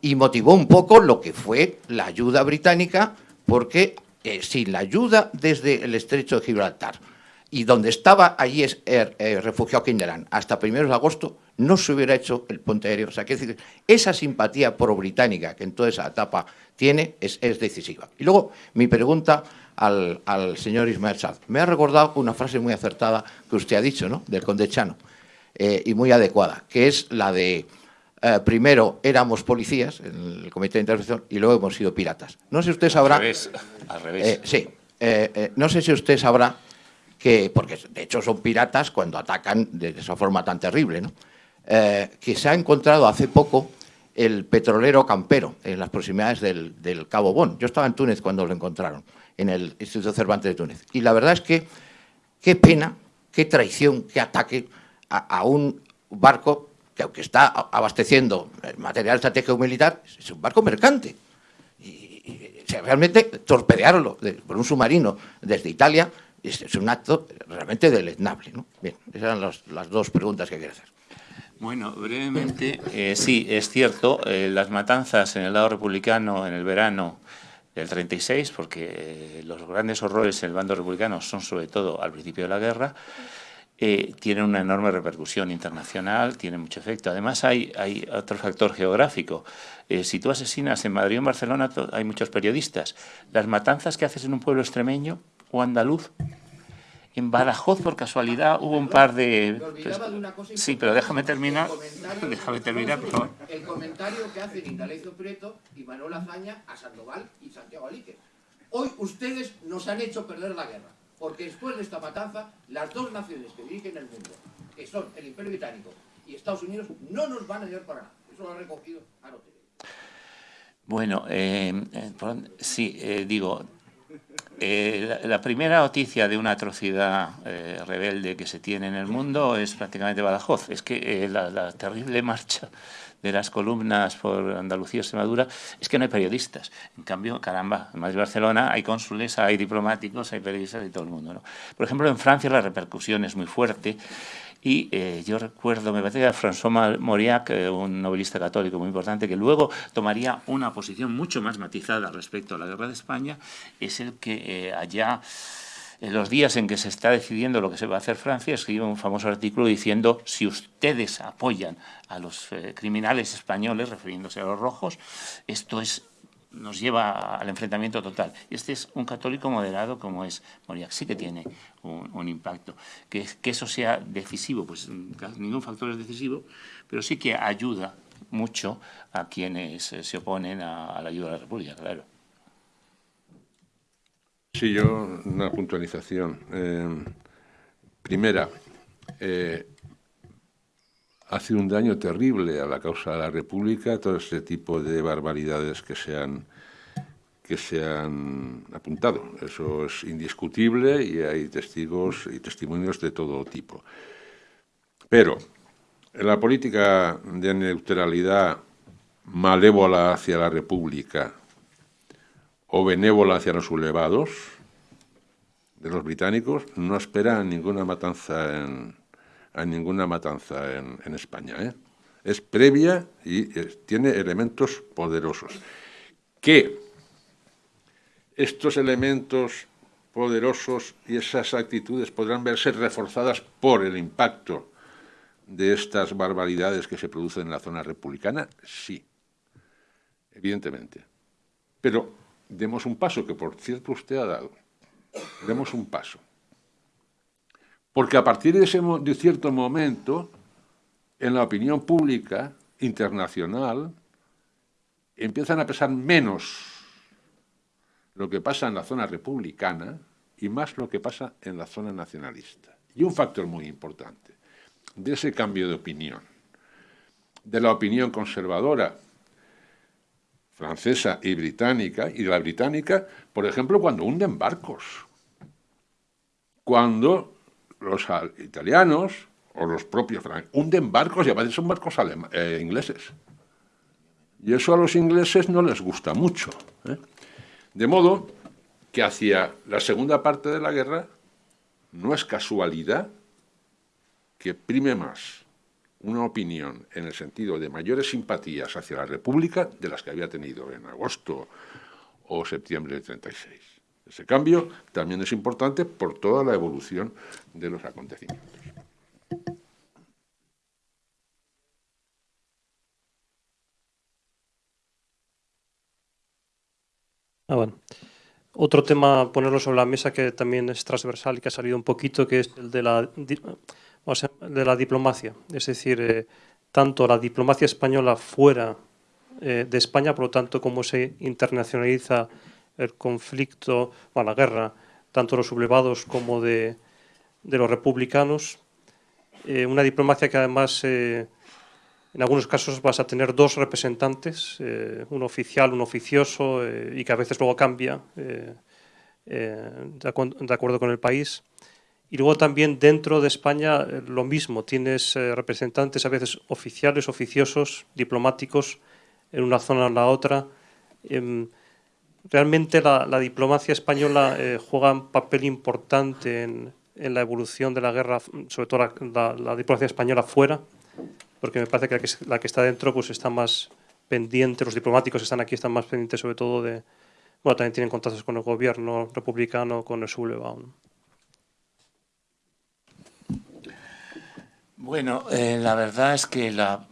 y motivó un poco lo que fue la ayuda británica, porque eh, sin la ayuda desde el estrecho de Gibraltar, y donde estaba allí es, er, eh, refugiado Kinderán hasta primeros de agosto, no se hubiera hecho el puente aéreo. O sea, que decir, esa simpatía pro-británica que en toda esa etapa tiene es, decisiva. Y luego, mi pregunta al, señor Ismael Saz. Me ha recordado una frase muy acertada que usted ha dicho, ¿no?, del conde Chano, eh, y muy adecuada, que es la de eh, primero éramos policías en el comité de intervención y luego hemos sido piratas. No sé si usted sabrá... Al revés. Al revés. sí. no sé si usted sabrá que, porque de hecho son piratas cuando atacan de esa forma tan terrible, ¿no? Eh, que se ha encontrado hace poco el petrolero campero en las proximidades del, Cabo Bon. Yo estaba en Túnez cuando lo encontraron, en el Instituto Cervantes de Túnez. Y la verdad es que qué pena, qué traición, qué ataque a, un barco que aunque está abasteciendo material estratégico militar, es un barco mercante. Y, y, realmente torpedearlo por un submarino desde Italia es, un acto realmente deleznable. ¿no? Bien, esas eran las dos preguntas que quería hacer. Bueno, brevemente, eh, sí, es cierto, eh, las matanzas en el lado republicano en el verano del 36, porque eh, los grandes horrores en el bando republicano son sobre todo al principio de la guerra, tienen una enorme repercusión internacional, tienen mucho efecto. Además hay, hay otro factor geográfico. si tú asesinas en Madrid o en Barcelona, hay muchos periodistas. Las matanzas que haces en un pueblo extremeño o andaluz en Badajoz, por casualidad, hubo un par de... sí, pero déjame terminar. Déjame terminar, por favor. El comentario que hacen Indalecio Prieto y Manuel Azaña a Sandoval y Santiago Alique. Hoy ustedes nos han hecho perder la guerra, porque después de esta matanza, las dos naciones que dirigen el mundo, que son el Imperio Británico y Estados Unidos, no nos van a ayudar para nada. Eso lo ha recogido Arote. Bueno, eh, eh sí, eh, digo, eh, la, primera noticia de una atrocidad eh, rebelde que se tiene en el mundo es prácticamente Badajoz. Es que eh, la, terrible marcha de las columnas por Andalucía y Extremadura es que no hay periodistas. En cambio, caramba, en Madrid y Barcelona hay cónsules, hay diplomáticos, hay periodistas y todo el mundo. ¿no? Por ejemplo, en Francia la repercusión es muy fuerte. Y eh, yo recuerdo, me parece que François Mauriac, eh, un novelista católico muy importante, que luego tomaría una posición mucho más matizada respecto a la guerra de España, es el que eh, allá, en los días en que se está decidiendo lo que se va a hacer Francia, escribe un famoso artículo diciendo si ustedes apoyan a los criminales españoles, refiriéndose a los rojos, esto es nos lleva al enfrentamiento total. Este es un católico moderado como es Moriac, sí que tiene un, impacto. Que, que, eso sea decisivo, pues ningún factor es decisivo, pero sí que ayuda mucho a quienes se oponen a, la ayuda de la República, claro. Sí, yo una puntualización. Eh, primera, eh, ha sido un daño terrible a la causa de la República todo este tipo de barbaridades que se han, que se han apuntado. Eso es indiscutible y hay testigos y testimonios de todo tipo. Pero la política de neutralidad malévola hacia la República o benévola hacia los sublevados de los británicos no esperan ninguna matanza en, a ninguna matanza en, España. ¿eh? Es previa y tiene elementos poderosos. Que estos elementos poderosos y esas actitudes podrán verse reforzadas por el impacto de estas barbaridades que se producen en la zona republicana, sí, evidentemente. Pero demos un paso, que por cierto usted ha dado, demos un paso. Porque a partir de, ese, de cierto momento, en la opinión pública internacional, empiezan a pesar menos lo que pasa en la zona republicana y más lo que pasa en la zona nacionalista. Y un factor muy importante de ese cambio de opinión, de la opinión conservadora francesa y británica, y de la británica, por ejemplo, cuando hunden barcos, cuando los italianos o los propios hunden barcos y a veces son barcos eh, ingleses. Y eso a los ingleses no les gusta mucho. ¿eh? De modo que hacia la segunda parte de la guerra no es casualidad que prime más una opinión en el sentido de mayores simpatías hacia la República de las que había tenido en agosto o septiembre del 36. Ese cambio también es importante por toda la evolución de los acontecimientos. Ah, bueno. Otro tema, ponerlo sobre la mesa que también es transversal y que ha salido un poquito, que es el de la, de la diplomacia. Es decir, eh, tanto la diplomacia española fuera eh, de España, por lo tanto, cómo se internacionaliza el conflicto, o la guerra, tanto de los sublevados como de, los republicanos. Eh, una diplomacia que además, eh, en algunos casos, vas a tener dos representantes, eh, un oficial, un oficioso, y que a veces luego cambia de, acuerdo con el país. Y luego también dentro de España lo mismo, tienes representantes a veces oficiales, oficiosos, diplomáticos, en una zona o en la otra. Realmente la, diplomacia española eh, juega un papel importante en, la evolución de la guerra, sobre todo la, diplomacia española fuera, porque me parece que la, que está dentro pues está más pendiente, los diplomáticos que están aquí están más pendientes sobre todo de, bueno, también tienen contactos con el gobierno republicano, con el sublevado. Bueno, eh, la verdad es que la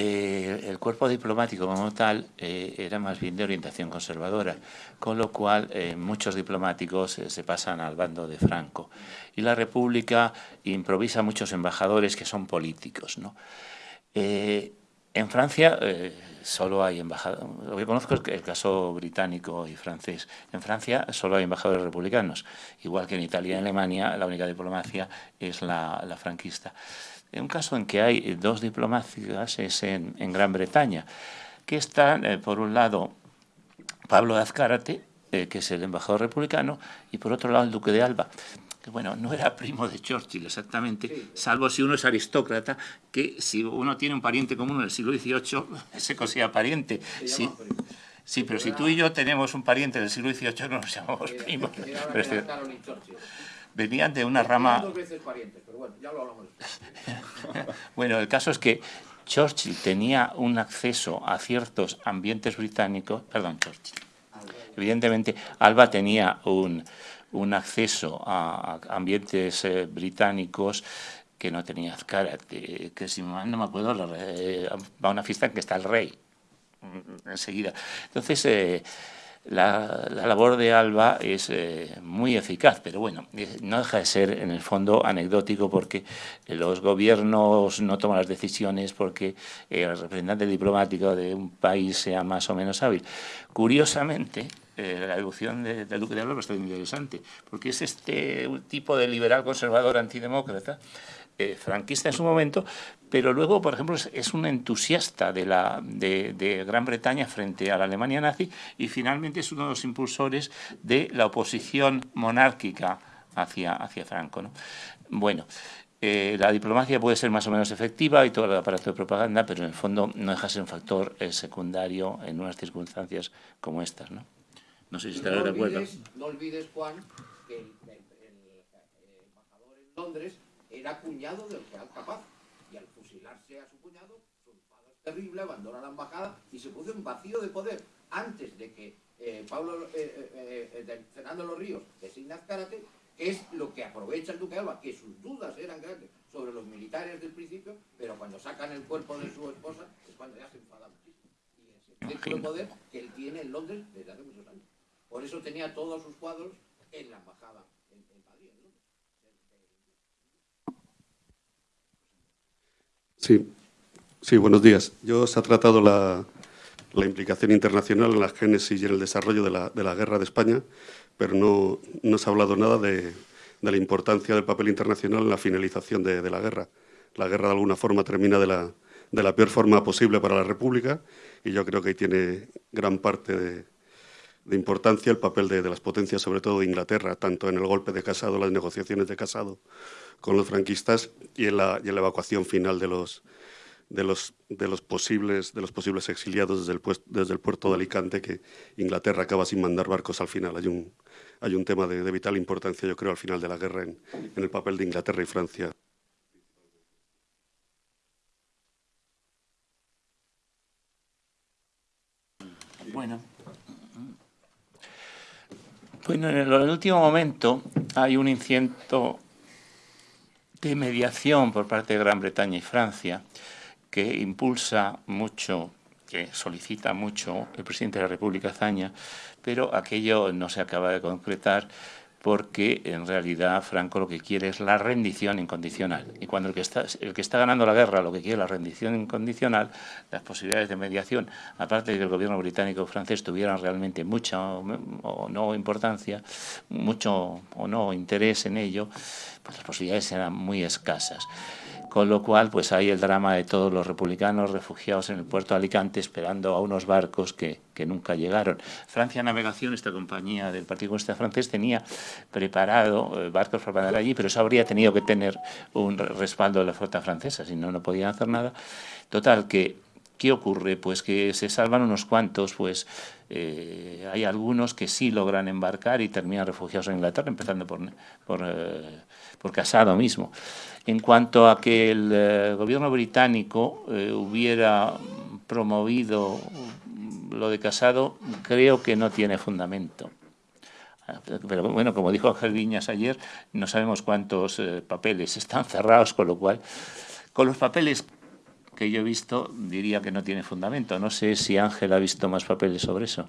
eh, el cuerpo diplomático como tal eh, era más bien de orientación conservadora, con lo cual eh, muchos diplomáticos se pasan al bando de Franco. Y la República improvisa muchos embajadores que son políticos. ¿no? en Francia solo hay embajadores, lo que conozco es el caso británico y francés. En Francia solo hay embajadores republicanos, igual que en Italia y Alemania la única diplomacia es la, la franquista. Un caso en que hay dos diplomáticas es en, Gran Bretaña, que están, eh, por un lado, Pablo de Azcárate, eh, que es el embajador republicano, y por otro lado el duque de Alba, que bueno, no era primo de Churchill exactamente, salvo si uno es aristócrata, que si uno tiene un pariente común en el siglo XVIII, se considera pariente. Sí, sí, pero si tú y yo tenemos un pariente del siglo XVIII, no nos llamamos primos. Venían de una rama... bueno, el caso es que Churchill tenía un acceso a ciertos ambientes británicos, perdón, Churchill. Evidentemente, Alba tenía un, un acceso a, ambientes eh, británicos que no tenía Azcárate, que si no me acuerdo, eh, va a una fiesta en que está el rey, mm, enseguida. Entonces, eh, la, labor de Alba es eh, muy eficaz, pero bueno, eh, no deja de ser en el fondo anecdótico porque los gobiernos no toman las decisiones porque el representante diplomático de un país sea más o menos hábil. Curiosamente, eh, la evolución del Duque de Alba es muy interesante, porque es este tipo de liberal conservador antidemócrata franquista en su momento, pero luego, por ejemplo, es, un entusiasta de, la, de, Gran Bretaña frente a la Alemania nazi y finalmente es uno de los impulsores de la oposición monárquica hacia, hacia Franco. ¿no? Bueno, eh, la diplomacia puede ser más o menos efectiva y todo el aparato de propaganda, pero en el fondo no deja de ser un factor eh, secundario en unas circunstancias como estas. No, no sé si estará de acuerdo. No olvides, Juan, que el, embajador en Londres era cuñado del Real Capaz. Fusilarse a su cuñado, su enfado es terrible, abandona la embajada y se puso en vacío de poder antes de que eh, Pablo eh, eh, Fernando Los Ríos designa Azcárate, que es lo que aprovecha el Duque Alba, que sus dudas eran grandes sobre los militares del principio, pero cuando sacan el cuerpo de su esposa es cuando ya se enfada muchísimo. Y es el poder que él tiene en Londres desde hace muchos años. Por eso tenía todos sus cuadros en la embajada Sí, sí, buenos días. Yo se ha tratado la, implicación internacional en la génesis y en el desarrollo de la, guerra de España, pero no, no, se ha hablado nada de, la importancia del papel internacional en la finalización de, la guerra. La guerra de alguna forma termina de la, de peor forma posible para la República y yo creo que ahí tiene gran parte de, importancia el papel de, las potencias, sobre todo de Inglaterra, tanto en el golpe de Casado, las negociaciones de Casado, con los franquistas y en la, y en la evacuación final de los, de los, de los, posibles, de los posibles exiliados desde el, desde el puerto de Alicante, que Inglaterra acaba sin mandar barcos al final. Hay un, hay un tema de, vital importancia, yo creo, al final de la guerra en, en el papel de Inglaterra y Francia. Bueno. Bueno, en el último momento hay un inciento de mediación por parte de Gran Bretaña y Francia que impulsa mucho, que solicita mucho el presidente de la República Zaña, pero aquello no se acaba de concretar porque en realidad Franco lo que quiere es la rendición incondicional. Y cuando el que, está, el que está ganando la guerra lo que quiere es la rendición incondicional, las posibilidades de mediación, aparte de que el gobierno británico o francés tuvieran realmente mucha o no importancia, mucho o no interés en ello, pues las posibilidades eran muy escasas. Con lo cual, pues hay el drama de todos los republicanos refugiados en el puerto de Alicante esperando a unos barcos que, que nunca llegaron. Francia Navegación, esta compañía del Partido Comunista francés, tenía preparado eh, barcos para mandar allí, pero eso habría tenido que tener un respaldo de la flota francesa, si no, no podían hacer nada. Total, que ¿Qué ocurre? Pues que se salvan unos cuantos, pues eh, hay algunos que sí logran embarcar y terminan refugiados en Inglaterra, empezando por, por, eh, por Casado mismo. En cuanto a que el eh, gobierno británico hubiera promovido lo de Casado, creo que no tiene fundamento. Pero bueno, como dijo Ángel Viñas ayer, no sabemos cuántos papeles están cerrados, con lo cual, con los papeles que yo he visto diría que no tiene fundamento. No sé si Ángel ha visto más papeles sobre eso.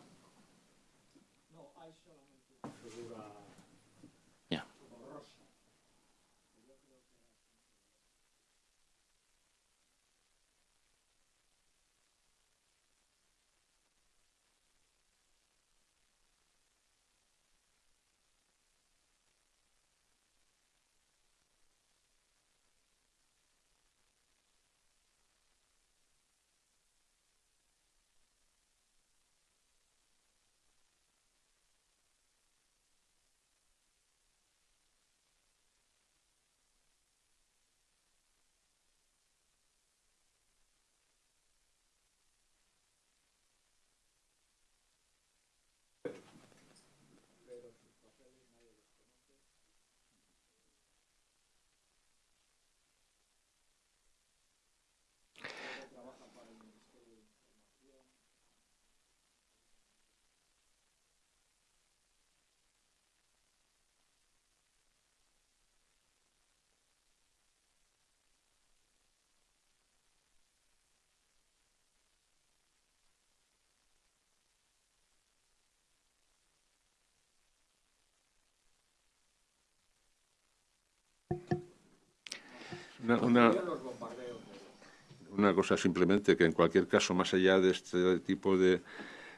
Una, una, cosa simplemente, que en cualquier caso, más allá de este tipo de,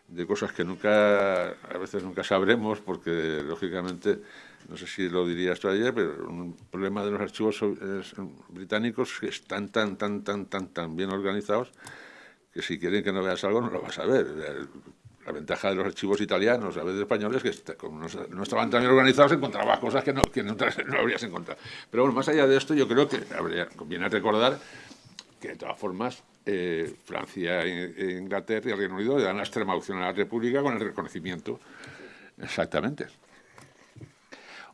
de cosas que nunca, a veces nunca sabremos, porque lógicamente, no sé si lo dirías tú ayer, pero un problema de los archivos británicos que están tan, tan, tan, tan, tan bien organizados que si quieren que no veas algo no lo vas a ver. La ventaja de los archivos italianos, a veces españoles, que como no, estaban tan bien organizados, encontrabas cosas que no, que no, habrías encontrado. Pero bueno, más allá de esto, yo creo que habría, conviene recordar que de todas formas eh, Francia, e Inglaterra y el Reino Unido le dan la extrema opción a la República con el reconocimiento. Exactamente.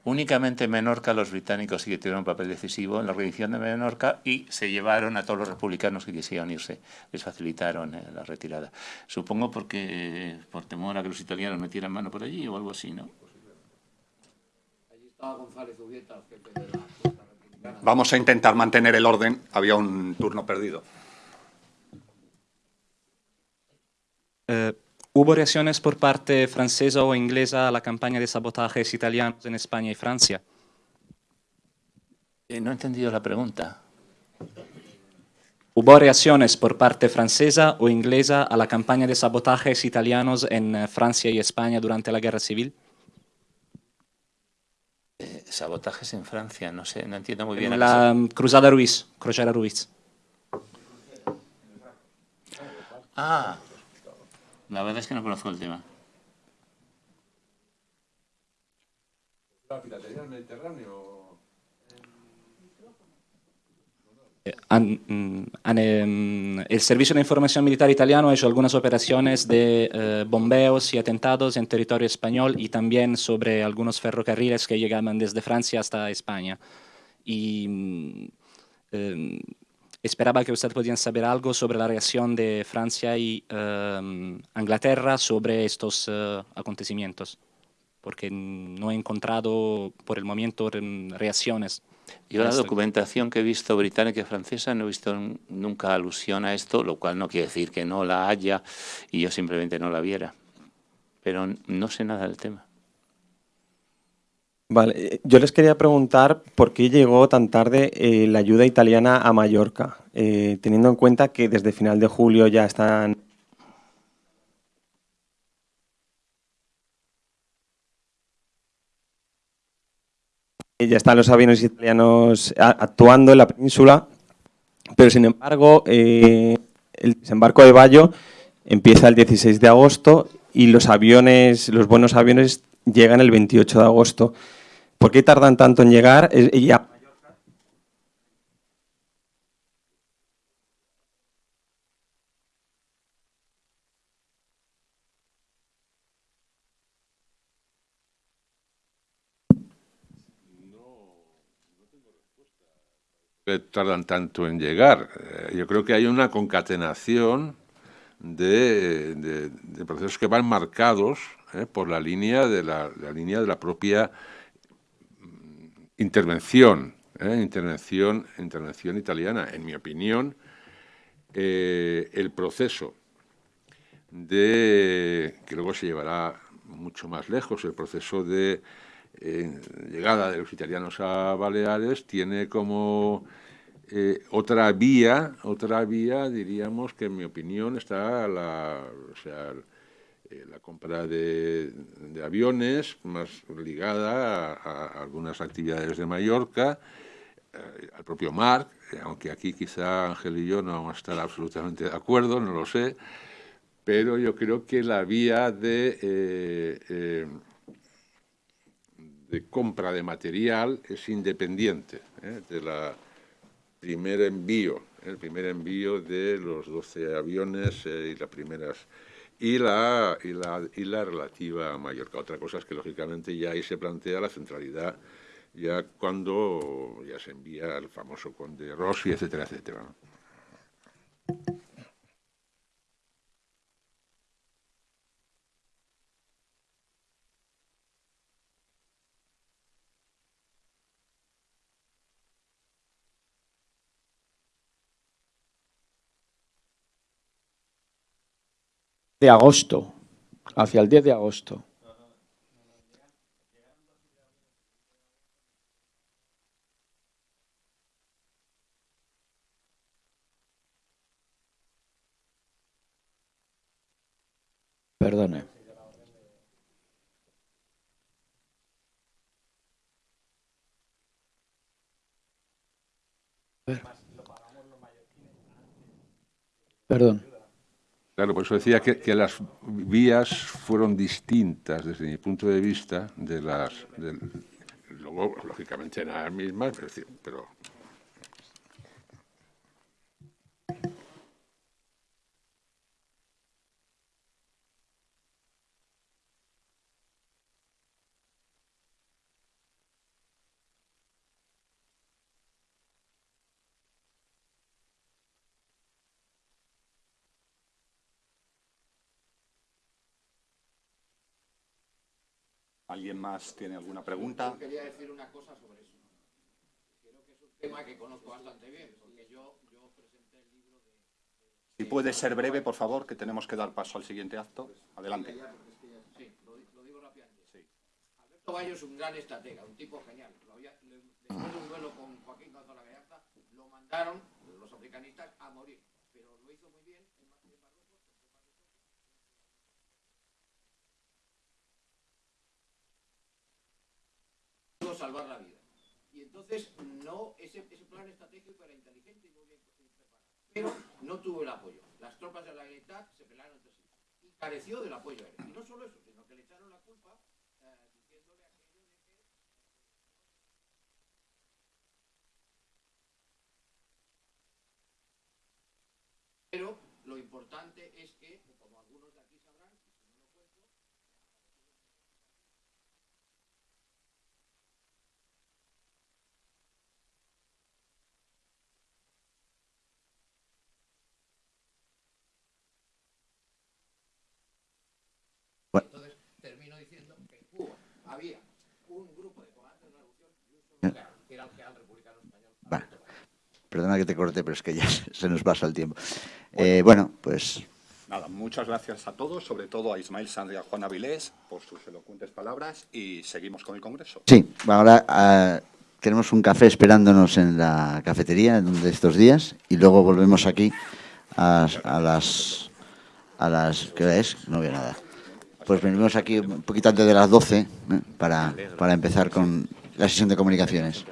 Únicamente en Menorca los británicos sí que tuvieron un papel decisivo en la rendición de Menorca y se llevaron a todos los republicanos que quisieran irse, les facilitaron eh, la retirada. Supongo porque por temor a que los italianos metieran mano por allí o algo así, ¿no? Vamos a intentar mantener el orden. Había un turno perdido. Eh, ¿Hubo reacciones por parte francesa o inglesa a la campaña de sabotajes italianos en España y Francia? Eh, no he entendido la pregunta. ¿Hubo reacciones por parte francesa o inglesa a la campaña de sabotajes italianos en eh, Francia y España durante la Guerra Civil? Eh, sabotajes en Francia, no sé, no entiendo muy bien. la Cruzada Ruiz, Cruzada Ruiz. Ah, la verdad es que no conozco el tema. ¿La piratería del Mediterráneo? Mm, em, el Servicio de Información Militar Italiano ha hecho algunas operaciones de eh, bombeos y atentados en territorio español y también sobre algunos ferrocarriles que llegaban desde Francia hasta España. Y em, Esperaba que usted podían saber algo sobre la reacción de Francia y eh, Inglaterra sobre estos eh, acontecimientos, porque no he encontrado por el momento reacciones. Yo la documentación que he visto británica y francesa no he visto nunca alusión a esto, lo cual no quiere decir que no la haya y yo simplemente no la viera. Pero no sé nada del tema. Vale, eh, yo les quería preguntar por qué llegó tan tarde eh, la ayuda italiana a Mallorca, eh, teniendo en cuenta que desde final de julio ya están... Ya están los aviones italianos actuando en la península, pero sin embargo el desembarco de Bayo empieza el 16 de agosto y los aviones, los buenos aviones llegan el 28 de agosto. ¿Por qué tardan tanto en llegar? Tardan tanto en llegar. Eh, yo creo que hay una concatenación de, procesos que van marcados eh, por la línea de la, la línea de la propia intervención, eh, intervención, intervención italiana. En mi opinión, eh, el proceso de que luego se llevará mucho más lejos, el proceso de eh, llegada de los italianos a Baleares tiene como otra vía, otra vía, diríamos que en mi opinión está la, o sea, eh, la compra de, aviones más ligada a, algunas actividades de Mallorca, eh, al propio Marc, eh, aunque aquí quizá Ángel y yo no vamos a estar absolutamente de acuerdo, no lo sé, pero yo creo que la vía de, compra de material es independiente de la primer envío, el primer envío de los 12 aviones y las primeras y la, y, la, y la relativa a Mallorca. Otra cosa es que lógicamente ya ahí se plantea la centralidad ya cuando ya se envía el famoso conde Rossi, etcétera, etcétera. De agosto, hacia el 10 de agosto. Perdone. Perdón. Claro, por eso decía que, que las vías fueron distintas desde mi punto de vista de las... del- luego, lógicamente, eran las mismas, pero ¿Alguien más tiene alguna pregunta? Yo quería decir una cosa sobre eso. Creo que es un tema que conozco bastante bien, porque yo, yo presenté el libro de... Si puede ser breve, por favor, que tenemos que dar paso al siguiente acto. Adelante. Sí, lo, di- lo digo rápidamente. Alberto Bayo es un gran estratega, un tipo genial. Después de un duelo con Joaquín Gonzalo Gallarta, lo mandaron los africanistas a morir. Pero lo hizo muy bien en Ma- en Marruecos. Salvar la vida. Y entonces, no, ese, plan estratégico era inteligente y muy bien preparado. Pero no tuvo el apoyo. Las tropas de la Generalitat se pelaron entre sí. Y careció del apoyo aéreo. Y no solo eso, sino que le echaron la culpa eh, diciéndole aquello de que Pero lo importante es que, como algunos de aquí sabrán, y si no lo cuento, entonces termino diciendo que en Cuba había un grupo de comandantes de la revolución y un solo general, que era el general republicano español. Va. Perdona que te corte, pero es que ya se nos pasa el tiempo. Eh, bueno, pues Nada, muchas gracias a todos, sobre todo a Ismael Sanz y a Juan Avilés por sus elocuentes palabras y seguimos con el Congreso. sí, ahora ah, tenemos un café esperándonos en la cafetería de estos días y luego volvemos aquí a, a las... A las ¿Qué hora es? No veo nada. Pues venimos aquí un poquito antes de las 12 ¿eh? para, para empezar con la sesión de comunicaciones.